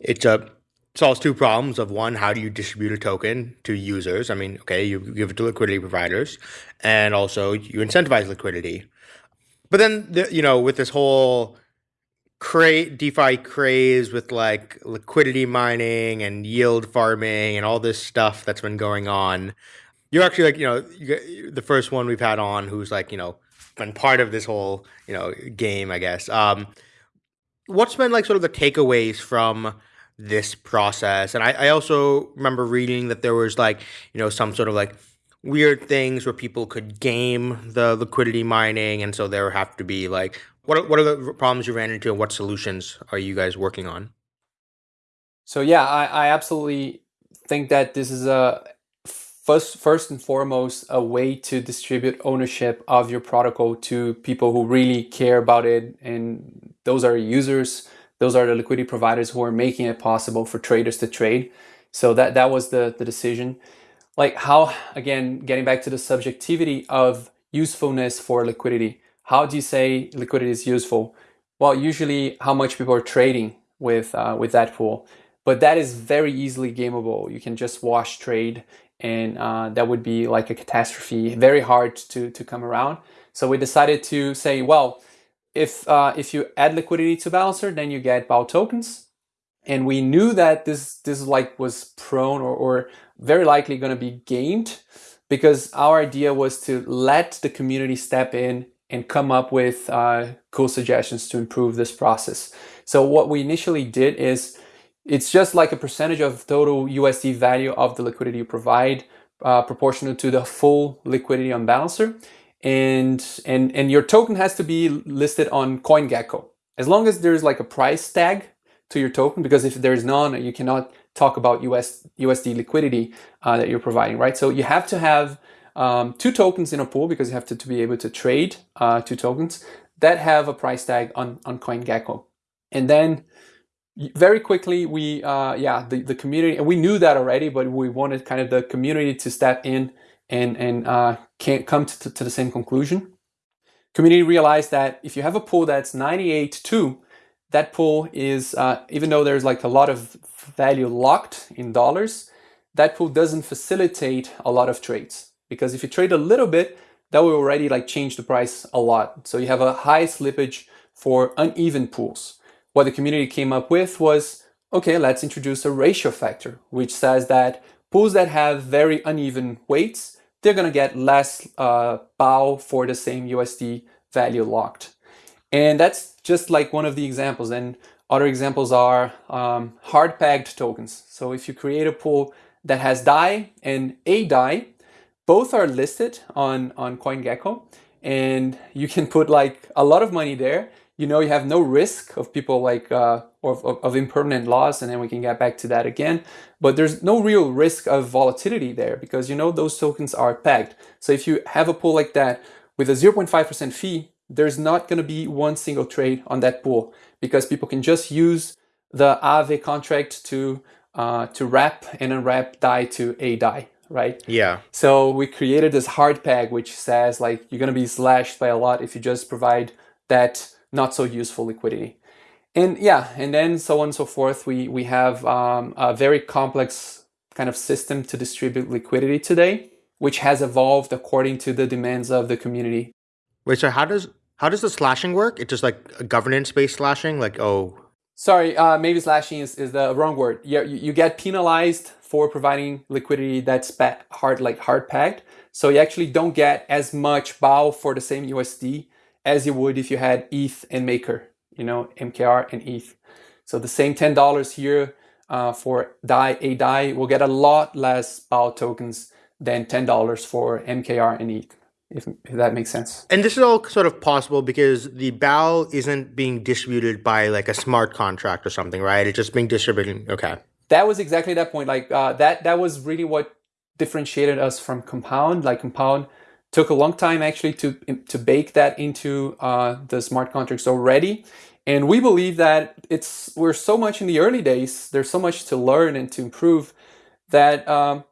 it's a solves two problems of one, how do you distribute a token to users? I mean, okay, you give it to liquidity providers, and also you incentivize liquidity. But then, the, you know, with this whole cra- DeFi craze with like liquidity mining and yield farming and all this stuff that's been going on, you're actually like, you know, you the first one we've had on who's like, you know, been part of this whole, you know, game, I guess. Um, what's been like sort of the takeaways from this process. And I, I also remember reading that there was like, you know, some sort of like weird things where people could game the liquidity mining. And so there have to be like, what are, what are the problems you ran into and what solutions are you guys working on? So yeah, I, I absolutely think that this is a first first and foremost a way to distribute ownership of your protocol to people who really care about it and those are users those are the liquidity providers who are making it possible for traders to trade. So that that was the the decision. Like how again, getting back to the subjectivity of usefulness for liquidity. How do you say liquidity is useful? Well, usually how much people are trading with uh, with that pool. but that is very easily gameable. You can just wash trade, and uh, that would be like a catastrophe, very hard to to come around. So we decided to say, well, if uh, if you add liquidity to Balancer, then you get BAL tokens, and we knew that this this like was prone or, or very likely going to be gained because our idea was to let the community step in and come up with uh, cool suggestions to improve this process. So what we initially did is it's just like a percentage of total USD value of the liquidity you provide uh, proportional to the full liquidity on Balancer. And, and, and your token has to be listed on CoinGecko. As long as there's like a price tag to your token, because if there's none, you cannot talk about US, USD liquidity uh, that you're providing, right? So you have to have um, two tokens in a pool because you have to, to be able to trade uh, two tokens that have a price tag on, on CoinGecko. And then very quickly, we, uh, yeah, the, the community, and we knew that already, but we wanted kind of the community to step in and, and uh, can't come to, to the same conclusion. Community realized that if you have a pool that's 98.2, that pool is, uh, even though there's like a lot of value locked in dollars, that pool doesn't facilitate a lot of trades. Because if you trade a little bit, that will already like change the price a lot. So you have a high slippage for uneven pools. What the community came up with was, okay, let's introduce a ratio factor, which says that pools that have very uneven weights, they're gonna get less uh, BAL for the same USD value locked. And that's just like one of the examples. And other examples are um, hard pegged tokens. So if you create a pool that has DAI and aDAI, both are listed on, on CoinGecko and you can put like a lot of money there. You know, you have no risk of people like, uh, of, of, of impermanent loss and then we can get back to that again. But there's no real risk of volatility there because you know those tokens are pegged. So if you have a pool like that with a 0.5% fee, there's not going to be one single trade on that pool because people can just use the Aave contract to uh, to wrap and unwrap DAI to aDAI, right? Yeah. So we created this hard peg which says like you're going to be slashed by a lot if you just provide that not so useful liquidity. And yeah, and then so on and so forth. We we have um, a very complex kind of system to distribute liquidity today, which has evolved according to the demands of the community. Wait, so how does how does the slashing work? It's just like a governance based slashing, like oh. Sorry, uh, maybe slashing is, is the wrong word. You, you get penalized for providing liquidity that's hard like hard pegged. So you actually don't get as much BAL for the same USD as you would if you had ETH and Maker, you know, MKR and ETH. So the same $10 here uh, for DAI, aDAI will get a lot less BAL tokens than $10 for MKR and ETH if, if that makes sense. And this is all sort of possible because the BAL isn't being distributed by like a smart contract or something, right? It's just being distributed. Okay. That was exactly that point. Like uh, that, that was really what differentiated us from Compound. Like Compound took a long time actually to to bake that into uh, the smart contracts already. And we believe that it's we're so much in the early days. There's so much to learn and to improve that um,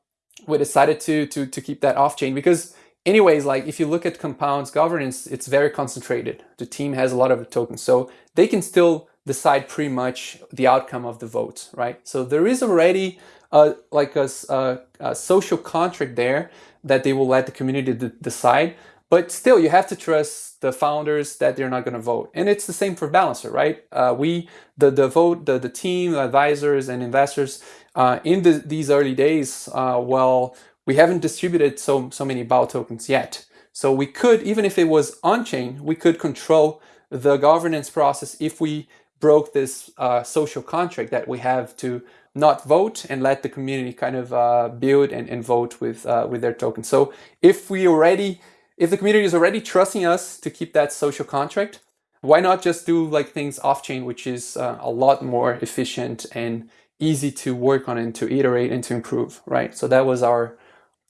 we decided to to to keep that off chain because anyways, like if you look at Compound's governance, it's very concentrated. The team has a lot of tokens, so they can still decide pretty much the outcome of the votes, right? So there is already a, like a, a, a social contract there that they will let the community decide. But still, you have to trust the founders that they're not going to vote. And it's the same for Balancer, right? Uh, we, the, the vote, the, the team, advisors, and investors uh, in the, these early days, uh, well, we haven't distributed so, so many BAL tokens yet. So we could, even if it was on-chain, we could control the governance process if we broke this uh, social contract that we have to not vote and let the community kind of uh, build and, and vote with, uh, with their tokens. So if we already, if the community is already trusting us to keep that social contract, why not just do like things off-chain, which is uh, a lot more efficient and easy to work on and to iterate and to improve, right? So that was our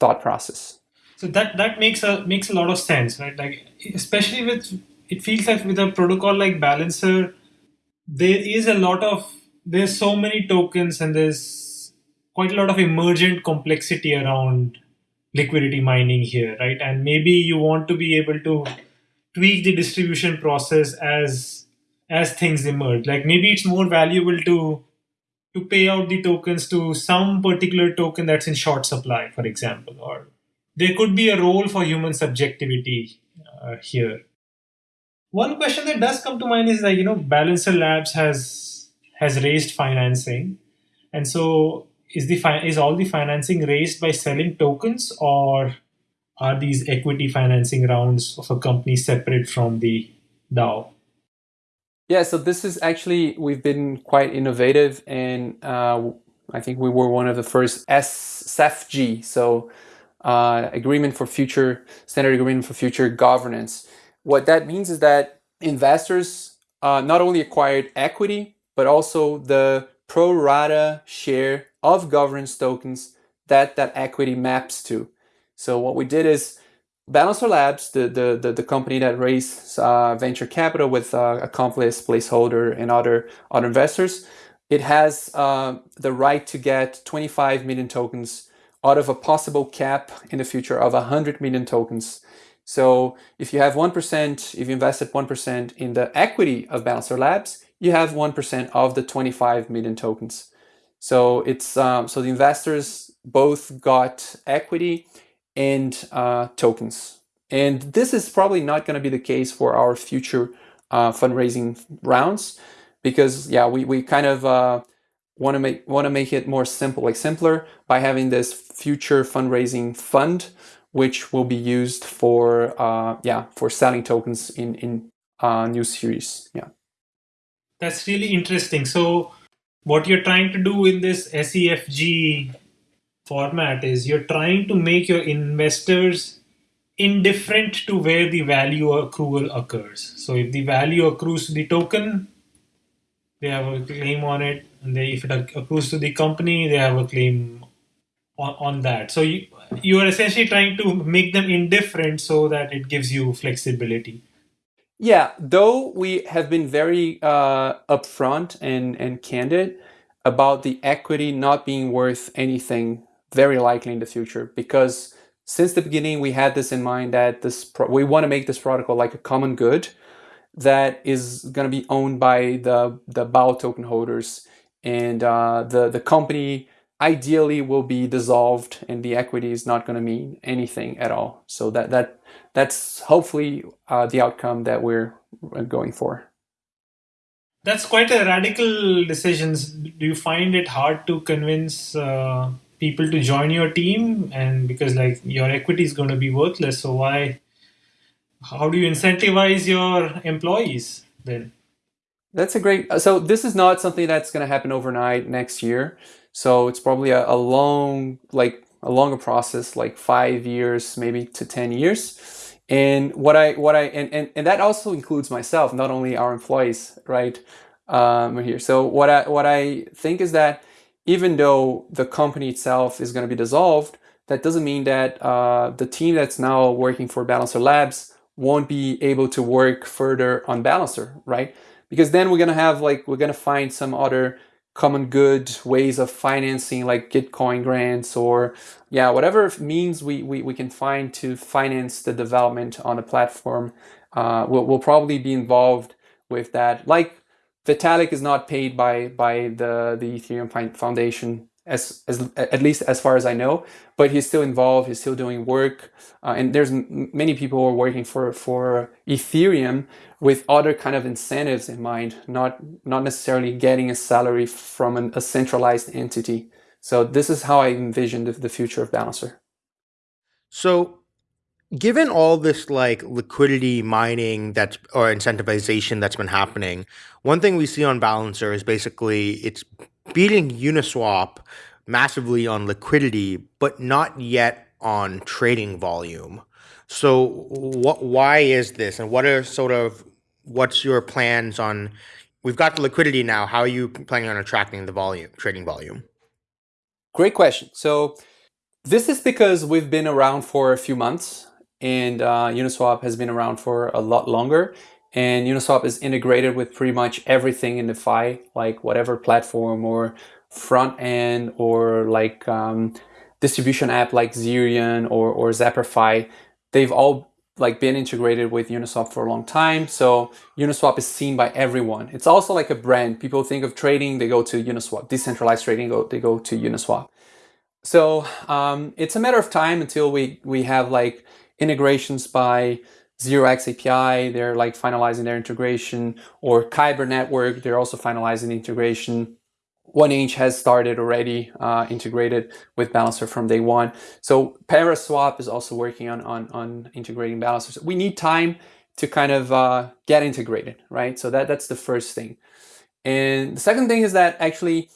thought process. So that that makes a makes a lot of sense, right? Like especially with it feels like with a protocol like Balancer, there is a lot of there's so many tokens and there's quite a lot of emergent complexity around liquidity mining here, right? And maybe you want to be able to tweak the distribution process as as things emerge. Like maybe it's more valuable to to pay out the tokens to some particular token that's in short supply, for example, or there could be a role for human subjectivity uh, here. One question that does come to mind is that you know Balancer Labs has has raised financing, and so is the is all the financing raised by selling tokens, or are these equity financing rounds of a company separate from the DAO? Yeah, so this is actually we've been quite innovative, and uh, I think we were one of the first SFG, so uh, agreement for future standard agreement for future governance. What that means is that investors uh, not only acquired equity, but also the pro rata share of governance tokens that that equity maps to. So what we did is Balancer Labs, the, the, the, the company that raised uh, venture capital with uh, Accomplice, Placeholder, and other, other investors, it has uh, the right to get 25 million tokens out of a possible cap in the future of 100 million tokens. So if you have 1%, if you invested 1% in the equity of Balancer Labs, you have 1% of the 25 million tokens. So it's um, so the investors both got equity and uh, tokens. And this is probably not going to be the case for our future uh, fundraising rounds because yeah, we, we kind of uh, want to make want to make it more simple, like simpler by having this future fundraising fund, which will be used for uh, yeah for selling tokens in in uh, new series. Yeah, that's really interesting. So what you're trying to do in this SEFG format is you're trying to make your investors indifferent to where the value accrual occurs. So if the value accrues to the token, they have a claim on it, and they, if it accrues to the company, they have a claim on, on that. So you, you are essentially trying to make them indifferent so that it gives you flexibility. Yeah, though we have been very uh, upfront and, and candid about the equity not being worth anything very likely in the future because since the beginning we had this in mind that this we want to make this protocol like a common good that is going to be owned by the the BAL token holders and uh, the the company ideally will be dissolved and the equity is not going to mean anything at all. So that that that's hopefully uh, the outcome that we're going for. That's quite a radical decision do you find it hard to convince uh, people to join your team? And because like your equity is going to be worthless so why how do you incentivize your employees then? That's a great so this is not something that's going to happen overnight next year. So it's probably a, a long like a longer process like five years maybe to 10 years and what i what i and, and, and that also includes myself not only our employees right um, here so what i what i think is that even though the company itself is going to be dissolved, that doesn't mean that uh, the team that's now working for Balancer Labs won't be able to work further on Balancer, right? Because then we're going to have like, we're going to find some other common good ways of financing like Gitcoin grants or yeah, whatever means we, we, we can find to finance the development on the platform. Uh, we'll, we'll probably be involved with that. Like Vitalik is not paid by by the the Ethereum Foundation as, as at least as far as I know, but he's still involved. He's still doing work, uh, and there's many people who are working for for Ethereum with other kind of incentives in mind, not not necessarily getting a salary from an, a centralized entity. So this is how I envision the, the future of Balancer. So given all this like liquidity mining that's or incentivization that's been happening, one thing we see on Balancer is basically it's beating Uniswap massively on liquidity, but not yet on trading volume. So what why is this and what are sort of what's your plans on we've got the liquidity now, how are you planning on attracting the volume, trading volume? Great question. So this is because we've been around for a few months and uh, Uniswap has been around for a lot longer. And Uniswap is integrated with pretty much everything in DeFi, like whatever platform or front end or like um, distribution app like Zerion or, or Zapperfi. They've all like been integrated with Uniswap for a long time. So Uniswap is seen by everyone. It's also like a brand. People think of trading, they go to Uniswap. Decentralized trading, go, they go to Uniswap. So um, it's a matter of time until we, we have like integrations by 0x API, they're like finalizing their integration, or Kyber Network, they're also finalizing the integration. 1inch has started already uh, integrated with Balancer from day one. So Paraswap is also working on, on, on integrating Balancers. We need time to kind of uh, get integrated, right? So that, that's the first thing. And the second thing is that actually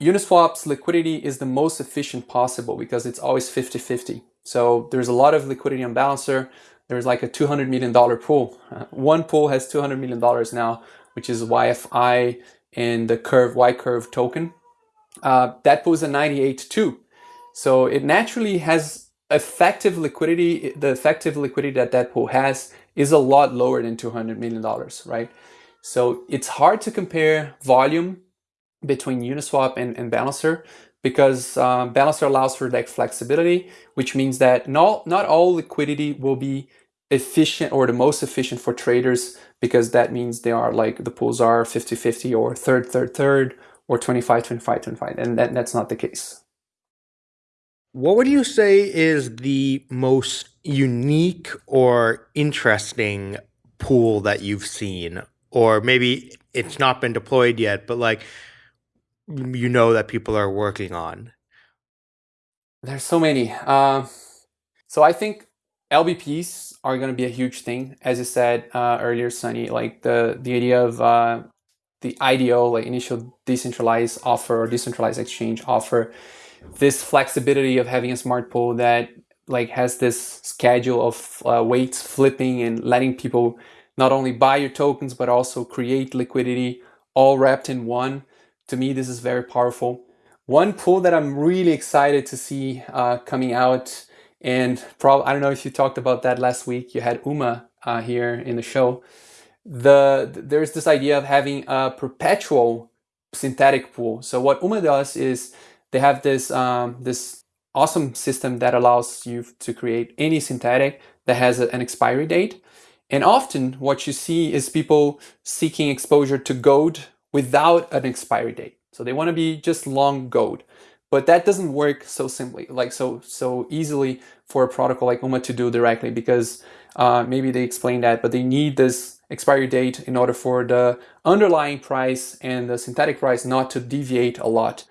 Uniswap's liquidity is the most efficient possible because it's always 50-50. So there's a lot of liquidity on Balancer. There's like a $200 million pool. one pool has $200 million now, which is YFI and the curve Y curve token. Uh, that is a 98 too. So it naturally has effective liquidity. The effective liquidity that that pool has is a lot lower than $200 million, right? So it's hard to compare volume between Uniswap and, and Balancer because uh, Balancer allows for that flexibility, which means that not, not all liquidity will be efficient or the most efficient for traders because that means they are like the pools are 50 50 or third third third or 25 25 25 and that, that's not the case. What would you say is the most unique or interesting pool that you've seen? Or maybe it's not been deployed yet but like you know that people are working on there's so many uh, so i think lbps are going to be a huge thing. As you said uh, earlier, Sunny, like the, the idea of uh, the IDO, like initial decentralized offer or decentralized exchange offer, this flexibility of having a smart pool that like has this schedule of uh, weights flipping and letting people not only buy your tokens, but also create liquidity all wrapped in one. To me, this is very powerful. One pool that I'm really excited to see uh, coming out and probably, I don't know if you talked about that last week. You had Uma uh, here in the show. The There's this idea of having a perpetual synthetic pool. So what Uma does is they have this, um, this awesome system that allows you to create any synthetic that has a, an expiry date. And often what you see is people seeking exposure to gold without an expiry date. So they want to be just long gold. But that doesn't work so simply, like so so easily for a protocol like UMA to do directly because uh, maybe they explain that, but they need this expiry date in order for the underlying price and the synthetic price not to deviate a lot.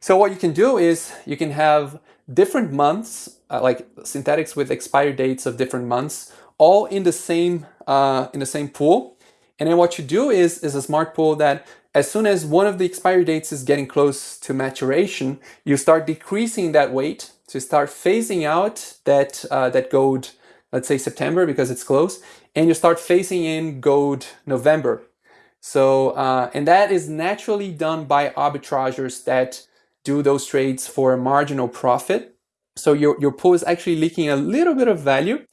So what you can do is you can have different months, uh, like synthetics with expiry dates of different months, all in the same uh, in the same pool. And then what you do is is a smart pool that as soon as one of the expiry dates is getting close to maturation, you start decreasing that weight to start phasing out that, uh, that gold, let's say September because it's close, and you start phasing in gold November. So, uh, and that is naturally done by arbitragers that do those trades for a marginal profit. So your, your pool is actually leaking a little bit of value,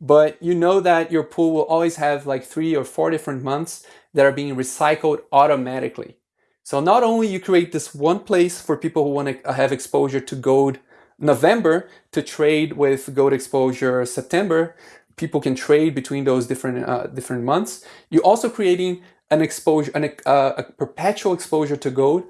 but you know that your pool will always have like three or four different months that are being recycled automatically. So not only you create this one place for people who want to have exposure to gold November to trade with gold exposure September, people can trade between those different uh, different months. You're also creating an exposure, an, uh, a perpetual exposure to gold,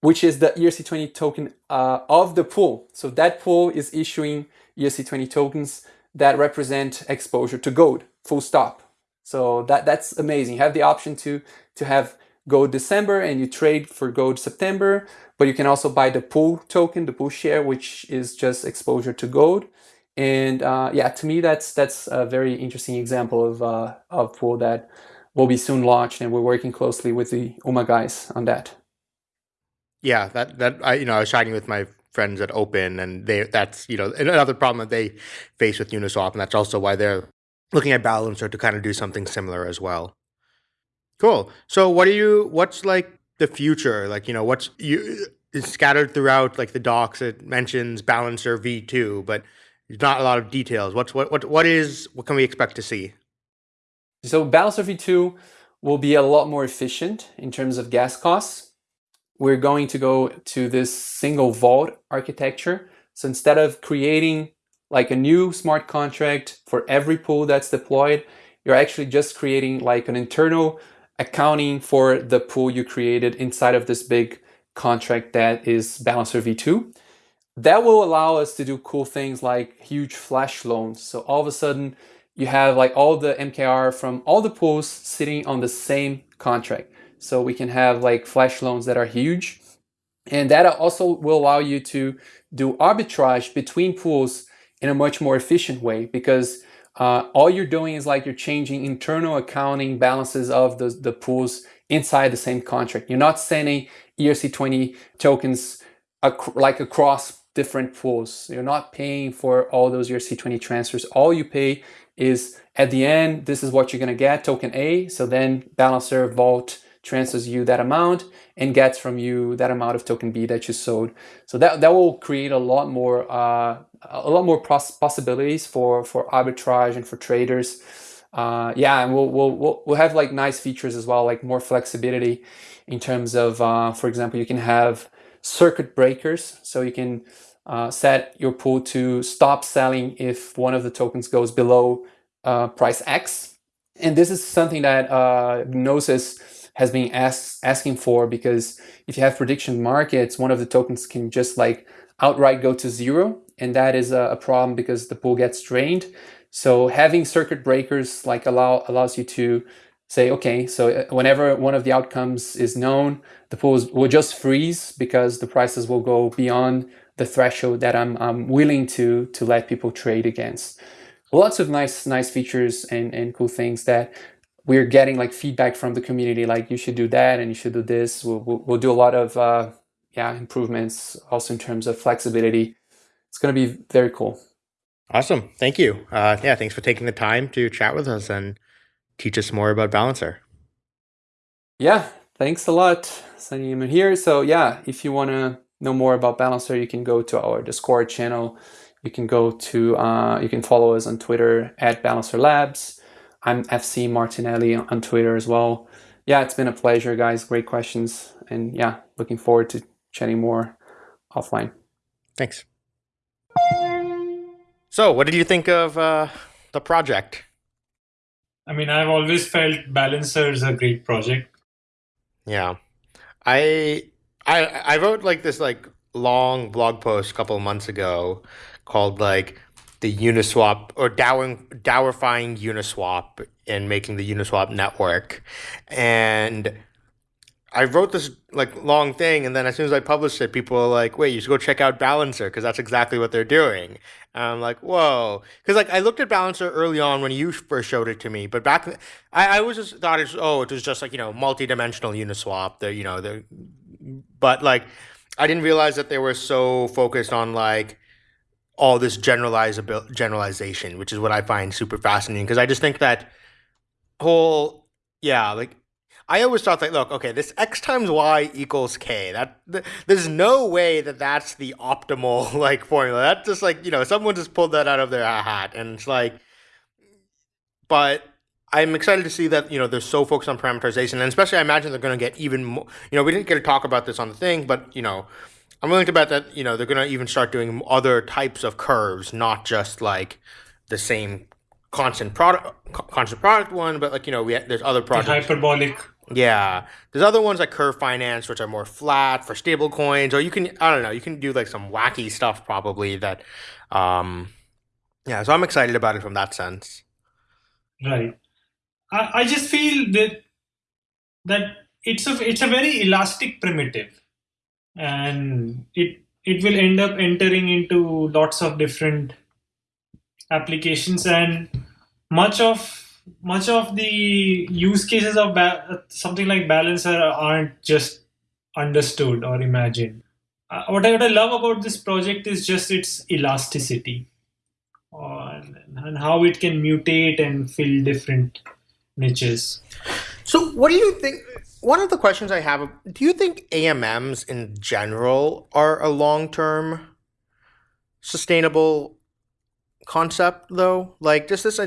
which is the ERC20 token uh, of the pool. So that pool is issuing ERC20 tokens that represent exposure to gold, full stop. So that that's amazing. You have the option to to have gold December and you trade for gold September, but you can also buy the pool token, the pool share, which is just exposure to gold. And uh, yeah, to me, that's that's a very interesting example of uh, of pool that will be soon launched, and we're working closely with the UMA guys on that. Yeah, that that I you know I was chatting with my friends at Opyn, and they that's you know another problem that they face with Uniswap, and that's also why they're looking at Balancer to kind of do something similar as well. Cool. So what are you what's like the future? Like, you know, what's you uh, it's scattered throughout like the docs it mentions Balancer V2, but there's not a lot of details. What's what what what is what can we expect to see? So Balancer V2 will be a lot more efficient in terms of gas costs. We're going to go to this single vault architecture. So instead of creating like a new smart contract for every pool that's deployed. You're actually just creating like an internal accounting for the pool you created inside of this big contract that is Balancer V2. That will allow us to do cool things like huge flash loans. So all of a sudden, you have like all the MKR from all the pools sitting on the same contract. So we can have like flash loans that are huge. And that also will allow you to do arbitrage between pools in a much more efficient way because uh, all you're doing is like you're changing internal accounting balances of the, the pools inside the same contract. You're not sending ERC20 tokens ac like across different pools. You're not paying for all those ERC20 transfers. All you pay is at the end, this is what you're gonna get, token A. So then Balancer Vault transfers you that amount and gets from you that amount of token B that you sold. So that, that will create a lot more uh, a lot more possibilities for for arbitrage and for traders. Uh, yeah, and we'll, we'll we'll have like nice features as well, like more flexibility in terms of, uh, for example, you can have circuit breakers, so you can uh, set your pool to stop selling if one of the tokens goes below uh, price X. And this is something that uh, Gnosis has been ask, asking for because if you have prediction markets, one of the tokens can just like outright go to zero. And that is a, problem because the pool gets drained. So having circuit breakers like allow allows you to say, okay, so uh, whenever one of the outcomes is known, the pools will just freeze because the prices will go beyond the threshold that I'm, I'm willing to to let people trade against. Lots of nice nice features and, and cool things that we're getting like feedback from the community, like you should do that and you should do this. We'll, we'll, we'll do a lot of uh, yeah improvements also in terms of flexibility. It's going to be very cool. Awesome. Thank you. Uh, yeah, thanks for taking the time to chat with us and teach us more about Balancer. Yeah, thanks a lot, Sunny here. So yeah, if you want to know more about Balancer, you can go to our Discord channel. You can go to, uh, you can follow us on Twitter at Balancer Labs. I'm FC Martinelli on Twitter as well. Yeah, it's been a pleasure, guys. Great questions. And yeah, looking forward to chatting more offline. Thanks. So, what did you think of uh, the project? I mean, I've always felt Balancer is a great project. Yeah, I I I wrote like this like long blog post a couple of months ago called like the Uniswap or dowing, dowerifying Uniswap and making the Uniswap network. And I wrote this like long thing, and then as soon as I published it, people were like, "Wait, you should go check out Balancer because that's exactly what they're doing." And I'm like, "Whoa!" Because like I looked at Balancer early on when you first showed it to me, but back I, I was just thought it's oh it was just like you know multi-dimensional Uniswap. The you know the, but like I didn't realize that they were so focused on like all this generalizable generalization, which is what I find super fascinating because I just think that whole yeah like I always thought that look, okay, this x times y equals k. That th- there's no way that that's the optimal like formula. That's just like you know someone just pulled that out of their hat, and it's like, but I'm excited to see that you know they're so focused on parameterization, and especially I imagine they're going to get even more. You know, we didn't get to talk about this on the thing, but you know, I'm willing to bet that you know they're going to even start doing other types of curves, not just like the same constant product constant product one, but like you know we there's other projects. The hyperbolic yeah, there's other ones like Curve Finance, which are more flat for stable coins, or you can I don't know, you can do like some wacky stuff probably that, um, yeah. So I'm excited about it from that sense. Right. I, I just feel that that it's a it's a very elastic primitive, and it it will end up entering into lots of different applications and much of much of the use cases of something like balancer aren't just understood or imagined. Uh, what, I, what I love about this project is just its elasticity uh, and how it can mutate and fill different niches. So, what do you think? One of the questions I have do you think AMMs in general are a long term sustainable concept, though? Like, just this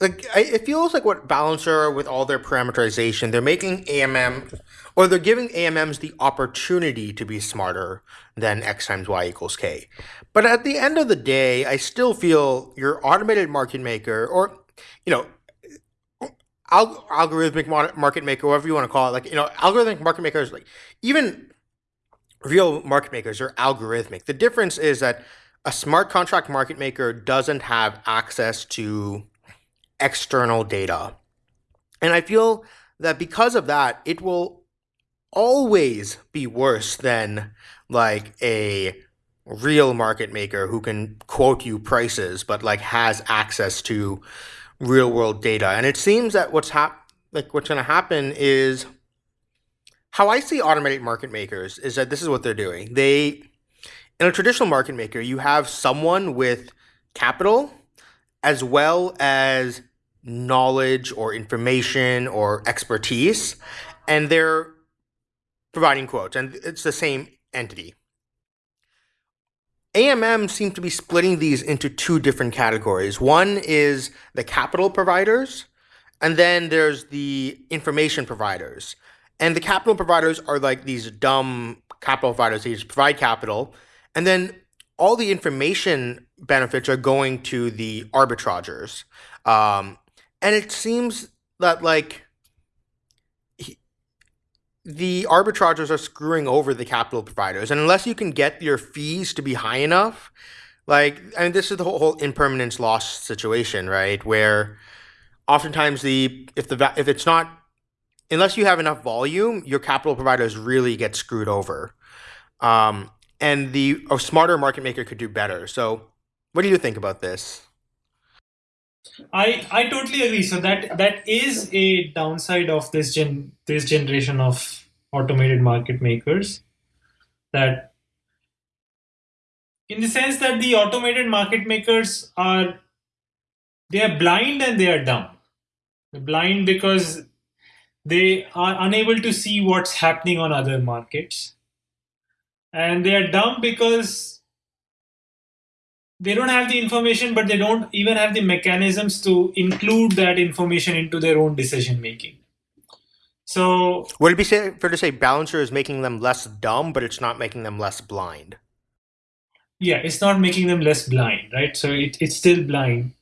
like it feels like what Balancer with all their parameterization, they're making AMM or they're giving AMMs the opportunity to be smarter than X times Y equals K. But at the end of the day, I still feel your automated market maker or you know al- algorithmic market maker, whatever you want to call it, like you know, algorithmic market makers, like even real market makers are algorithmic. The difference is that a smart contract market maker doesn't have access to external data. And I feel that because of that, it will always be worse than like a real market maker who can quote you prices but like has access to real world data. And it seems that what's hap- like what's going to happen is how I see automated market makers is that this is what they're doing. They in a traditional market maker, you have someone with capital as well as knowledge or information or expertise and they're providing quotes and it's the same entity. AMM seem to be splitting these into two different categories. One is the capital providers, and then there's the information providers. And the capital providers are like these dumb capital providers. They just provide capital. And then all the information benefits are going to the arbitragers. Um, and it seems that like the arbitragers are screwing over the capital providers. And unless you can get your fees to be high enough, like, I mean, this is the whole, whole impermanence loss situation, right? Where oftentimes the, if the, if it's not, unless you have enough volume, your capital providers really get screwed over. Um, and the a smarter market maker could do better. So what do you think about this? I I totally agree. So that that is a downside of this gen this generation of automated market makers. That in the sense that the automated market makers are they are blind and they are dumb. They're blind because they are unable to see what's happening on other markets. And they are dumb because they don't have the information, but they don't even have the mechanisms to include that information into their own decision making. So, would it be fair to say Balancer is making them less dumb, but it's not making them less blind? Yeah, it's not making them less blind, right? So it, it's still blind.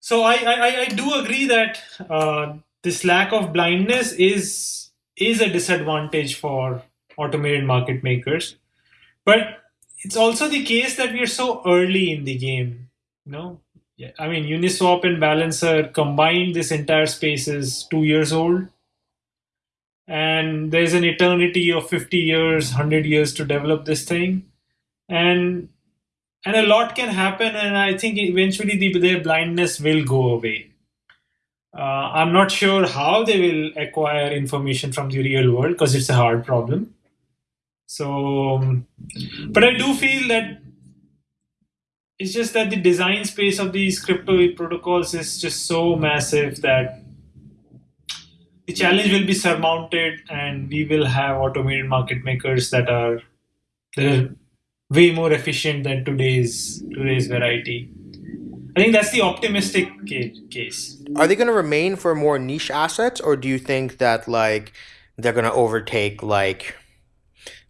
So I, I, I do agree that uh, this lack of blindness is is a disadvantage for automated market makers. But it's also the case that we are so early in the game. You know, yeah, I mean, Uniswap and Balancer combined, this entire space is two years old, and there's an eternity of 50 years, 100 years to develop this thing, and and a lot can happen. And I think eventually the, their blindness will go away. Uh, I'm not sure how they will acquire information from the real world because it's a hard problem. So, um, but I do feel that it's just that the design space of these crypto protocols is just so massive that the challenge will be surmounted and we will have automated market makers that are that are way more efficient than today's today's variety. I think that's the optimistic case. Are they going to remain for more niche assets or do you think that like they're going to overtake like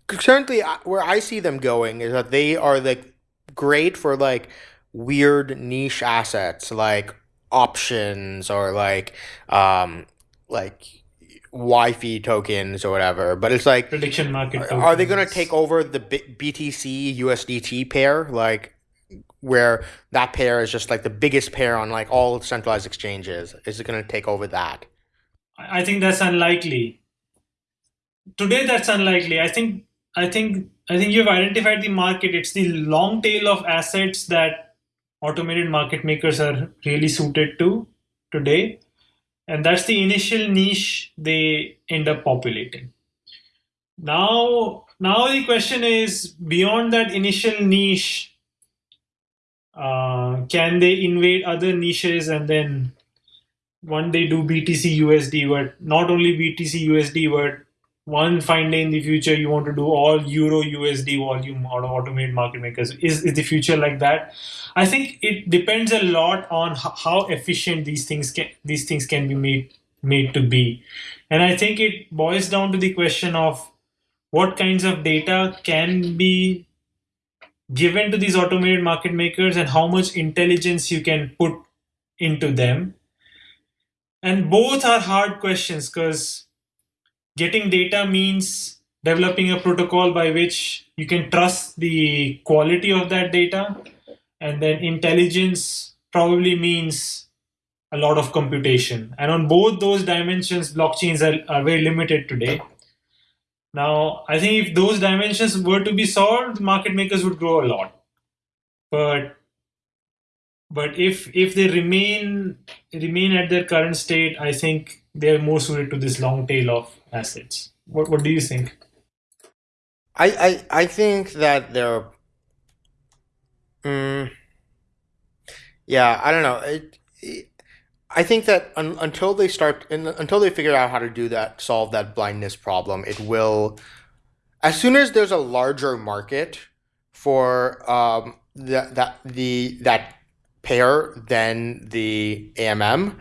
currently where I see them going is that they are like great for like weird niche assets like options or like um like YFI tokens or whatever. But it's like prediction market. Are, are they going to take over the B- BTC USDT pair like? Where that pair is just like the biggest pair on like all centralized exchanges. Is it going to take over that? I think that's unlikely. Today, that's unlikely. I think I think I think you've identified the market. It's the long tail of assets that automated market makers are really suited to today. And that's the initial niche they end up populating. Now, now the question is beyond that initial niche, uh, can they invade other niches and then one day do BTC USD, but not only BTC USD, but one fine day in the future you want to do all euro usd volume out of automated market makers. Is, is the future like that? I think it depends a lot on how efficient these things can these things can be made made to be. And i think it boils down to the question of what kinds of data can be given to these automated market makers and how much intelligence you can put into them. And both are hard questions because getting data means developing a protocol by which you can trust the quality of that data. And then intelligence probably means a lot of computation. And on both those dimensions blockchains are, are very limited today. Now i think if those dimensions were to be solved market makers would grow a lot. But but if if they remain remain at their current state i think they're more suited to this long tail of assets. What what do you think? I I, I think that they're. Mm, yeah, I don't know. It, it, I think that un, until they start, in, until they figure out how to do that, solve that blindness problem, it will. As soon as there's a larger market for um, that that the that pair than the AMM,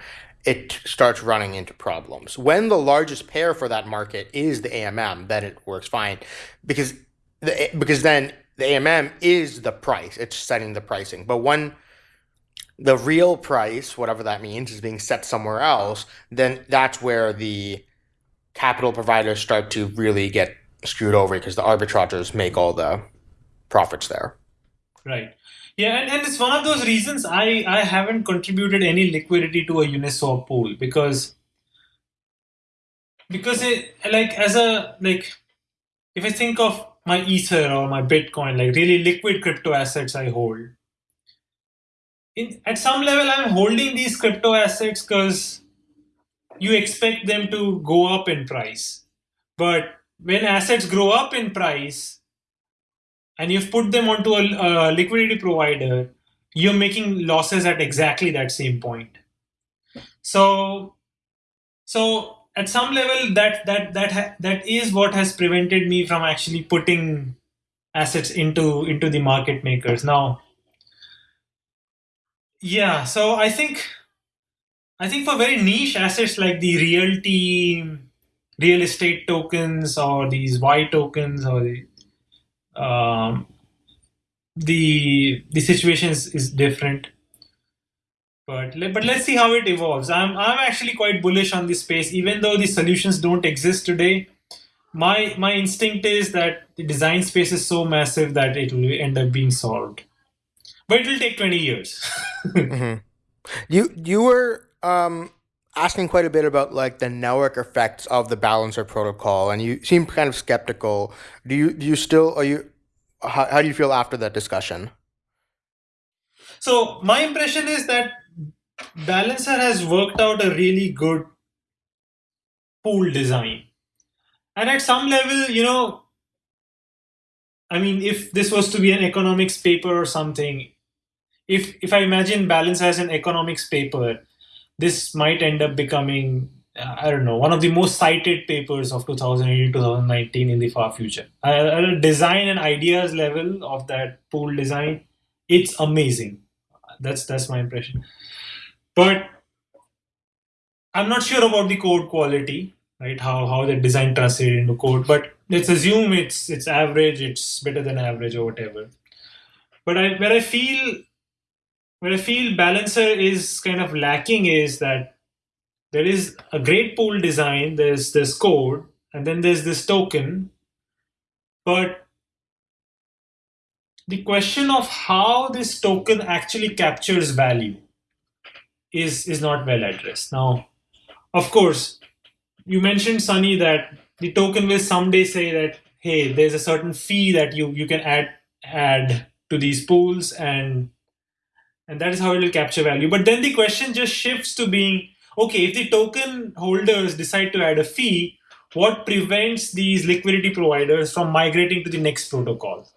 it starts running into problems. When the largest pair for that market is the AMM, then it works fine because the because then the AMM is the price. It's setting the pricing. But when the real price, whatever that means, is being set somewhere else, then that's where the capital providers start to really get screwed over because the arbitrageurs make all the profits there. Right. Yeah, and, and it's one of those reasons I, I haven't contributed any liquidity to a Uniswap pool because because it like as a like if I think of my Ether or my Bitcoin, like really liquid crypto assets I hold. In, at some level, I'm holding these crypto assets because you expect them to go up in price. But when assets grow up in price, and you've put them onto a, a liquidity provider, you're making losses at exactly that same point. So, so at some level, that that that ha- that is what has prevented me from actually putting assets into into the market makers. Now, yeah, so I think I think for very niche assets like the RealT, real estate tokens, or these Y tokens, or the um, the the situation is, is different. But but let's see how it evolves. I'm i'm actually quite bullish on this space. Even though the solutions don't exist today my my instinct is that the design space is so massive that it will end up being solved. But it will take 20 years. Mm-hmm. you you were um asking quite a bit about like the network effects of the balancer protocol and you seem kind of skeptical. Do you do you still are you how, how do you feel after that discussion? So my impression is that balancer has worked out a really good pool design. And at some level you know i mean if this was to be an economics paper or something if if i imagine balance as an economics paper this might end up becoming uh, I don't know, one of the most cited papers of 2018 2019 in the far future. At design and ideas level of that pool design, it's amazing. That's that's my impression. But I'm not sure about the code quality, right? How how the design translated into code. But let's assume it's it's average, it's better than average or whatever. But I, where I feel where I feel Balancer is kind of lacking is that there is a great pool design, there's this code, and then there's this token. But the question of how this token actually captures value is, is not well addressed. Now, of course, you mentioned, Sunny, that the token will someday say that, hey, there's a certain fee that you, you can add add to these pools and and that is how it will capture value. But then the question just shifts to being okay, if the token holders decide to add a fee, what prevents these liquidity providers from migrating to the next protocol?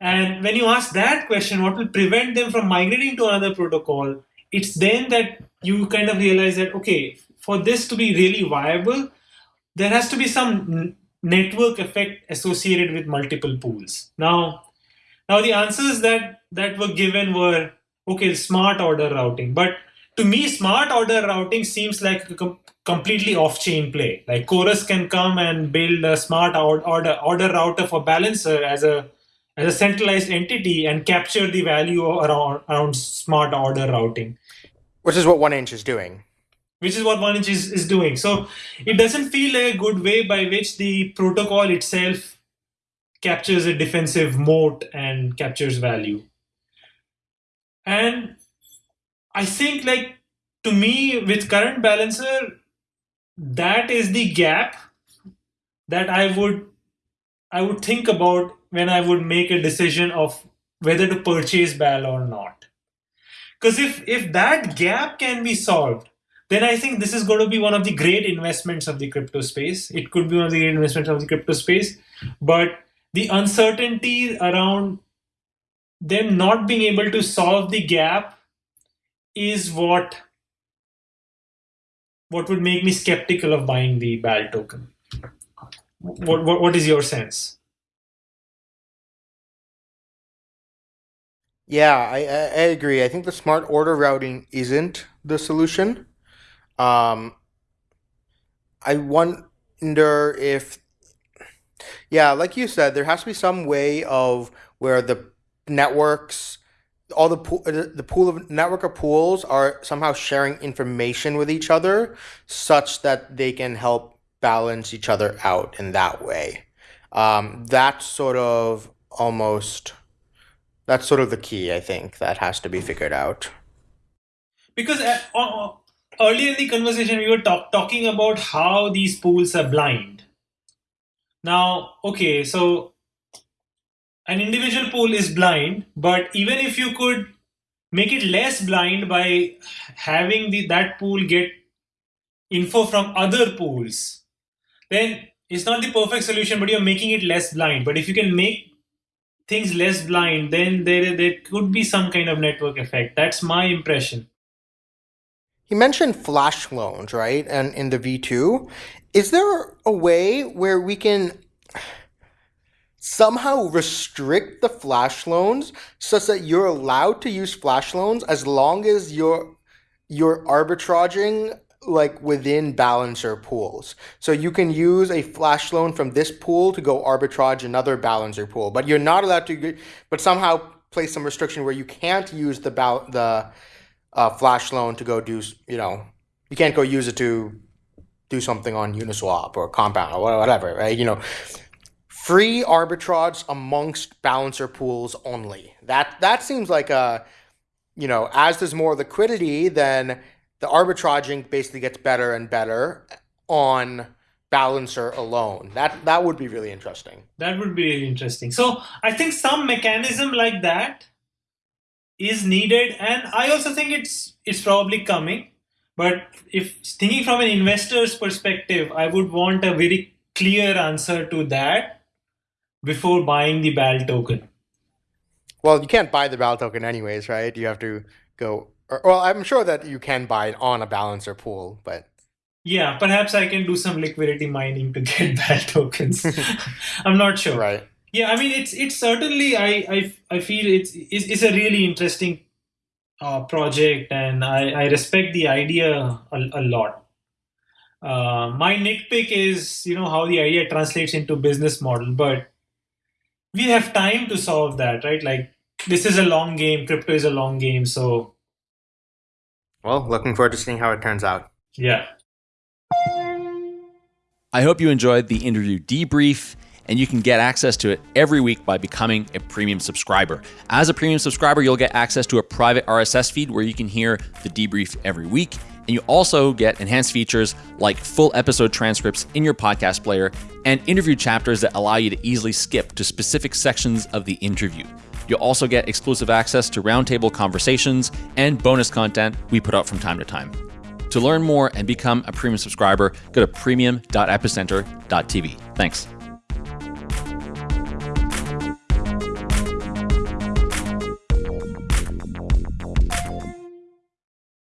And when you ask that question, what will prevent them from migrating to another protocol? It's then that you kind of realize that, okay, for this to be really viable, there has to be some network effect associated with multiple pools. Now, now the answers that that were given were okay, smart order routing, but to me, smart order routing seems like a com- completely off-chain play. Like Chorus can come and build a smart order order router for Balancer as a as a centralized entity and capture the value around around smart order routing, which is what 1inch is doing. Which is what 1inch is, is doing. So it doesn't feel like a good way by which the protocol itself captures a defensive moat and captures value. And I think like to me with current balancer, that is the gap that I would I would think about when I would make a decision of whether to purchase BAL or not. Because if if that gap can be solved, then I think this is going to be one of the great investments of the crypto space. It could be one of the great investments of the crypto space, but the uncertainty around them not being able to solve the gap is what what would make me skeptical of buying the BAL token. What, what, what is your sense? Yeah, I, I agree. I think the smart order routing isn't the solution. Um, I wonder if, yeah, like you said, there has to be some way of where the networks all the pool, the pool of network of pools are somehow sharing information with each other such that they can help balance each other out in that way. Um, that's sort of almost that's sort of the key i think that has to be figured out. Because uh, uh, earlier in the conversation we were talk, talking about how these pools are blind now okay so an individual pool is blind, but even if you could make it less blind by having the, that pool get info from other pools, then it's not the perfect solution, but you're making it less blind. But if you can make things less blind, then there, there could be some kind of network effect. That's my impression. He mentioned flash loans, right? And in the V2, is there a way where we can somehow restrict the flash loans such that you're allowed to use flash loans as long as you're you're arbitraging like within balancer pools. So you can use a flash loan from this pool to go arbitrage another balancer pool, but you're not allowed to but somehow place some restriction where you can't use the the uh, flash loan to go do, you know, you can't go use it to do something on Uniswap or Compound or whatever, right? You know, free arbitrage amongst balancer pools only. That that seems like a you know, as there's more liquidity, then the arbitraging basically gets better and better on balancer alone. That that would be really interesting. That would be really interesting. So I think some mechanism like that is needed, and I also think it's it's probably coming. But if thinking from an investor's perspective, I would want a very clear answer to that before buying the BAL token? Well, you can't buy the BAL token anyways, right? You have to go. Or, well, I'm sure that you can buy it on a balancer pool, but yeah, perhaps I can do some liquidity mining to get BAL tokens. I'm not sure. Right. Yeah, I mean, it's it's certainly I I, I feel it's, it's it's a really interesting uh, project, and I I respect the idea a, a lot. Uh, my nitpick is you know how the idea translates into business model, but we have time to solve that, right? Like this is a long game. Crypto is a long game. So, well, looking forward to seeing how it turns out. Yeah. I hope you enjoyed the interview debrief and you can get access to it every week by becoming a premium subscriber. As a premium subscriber, you'll get access to a private RSS feed where you can hear the debrief every week. And you also get enhanced features like full episode transcripts in your podcast player and interview chapters that allow you to easily skip to specific sections of the interview. You'll also get exclusive access to roundtable conversations and bonus content we put out from time to time. To learn more and become a premium subscriber, go to premium.epicenter.tv. Thanks.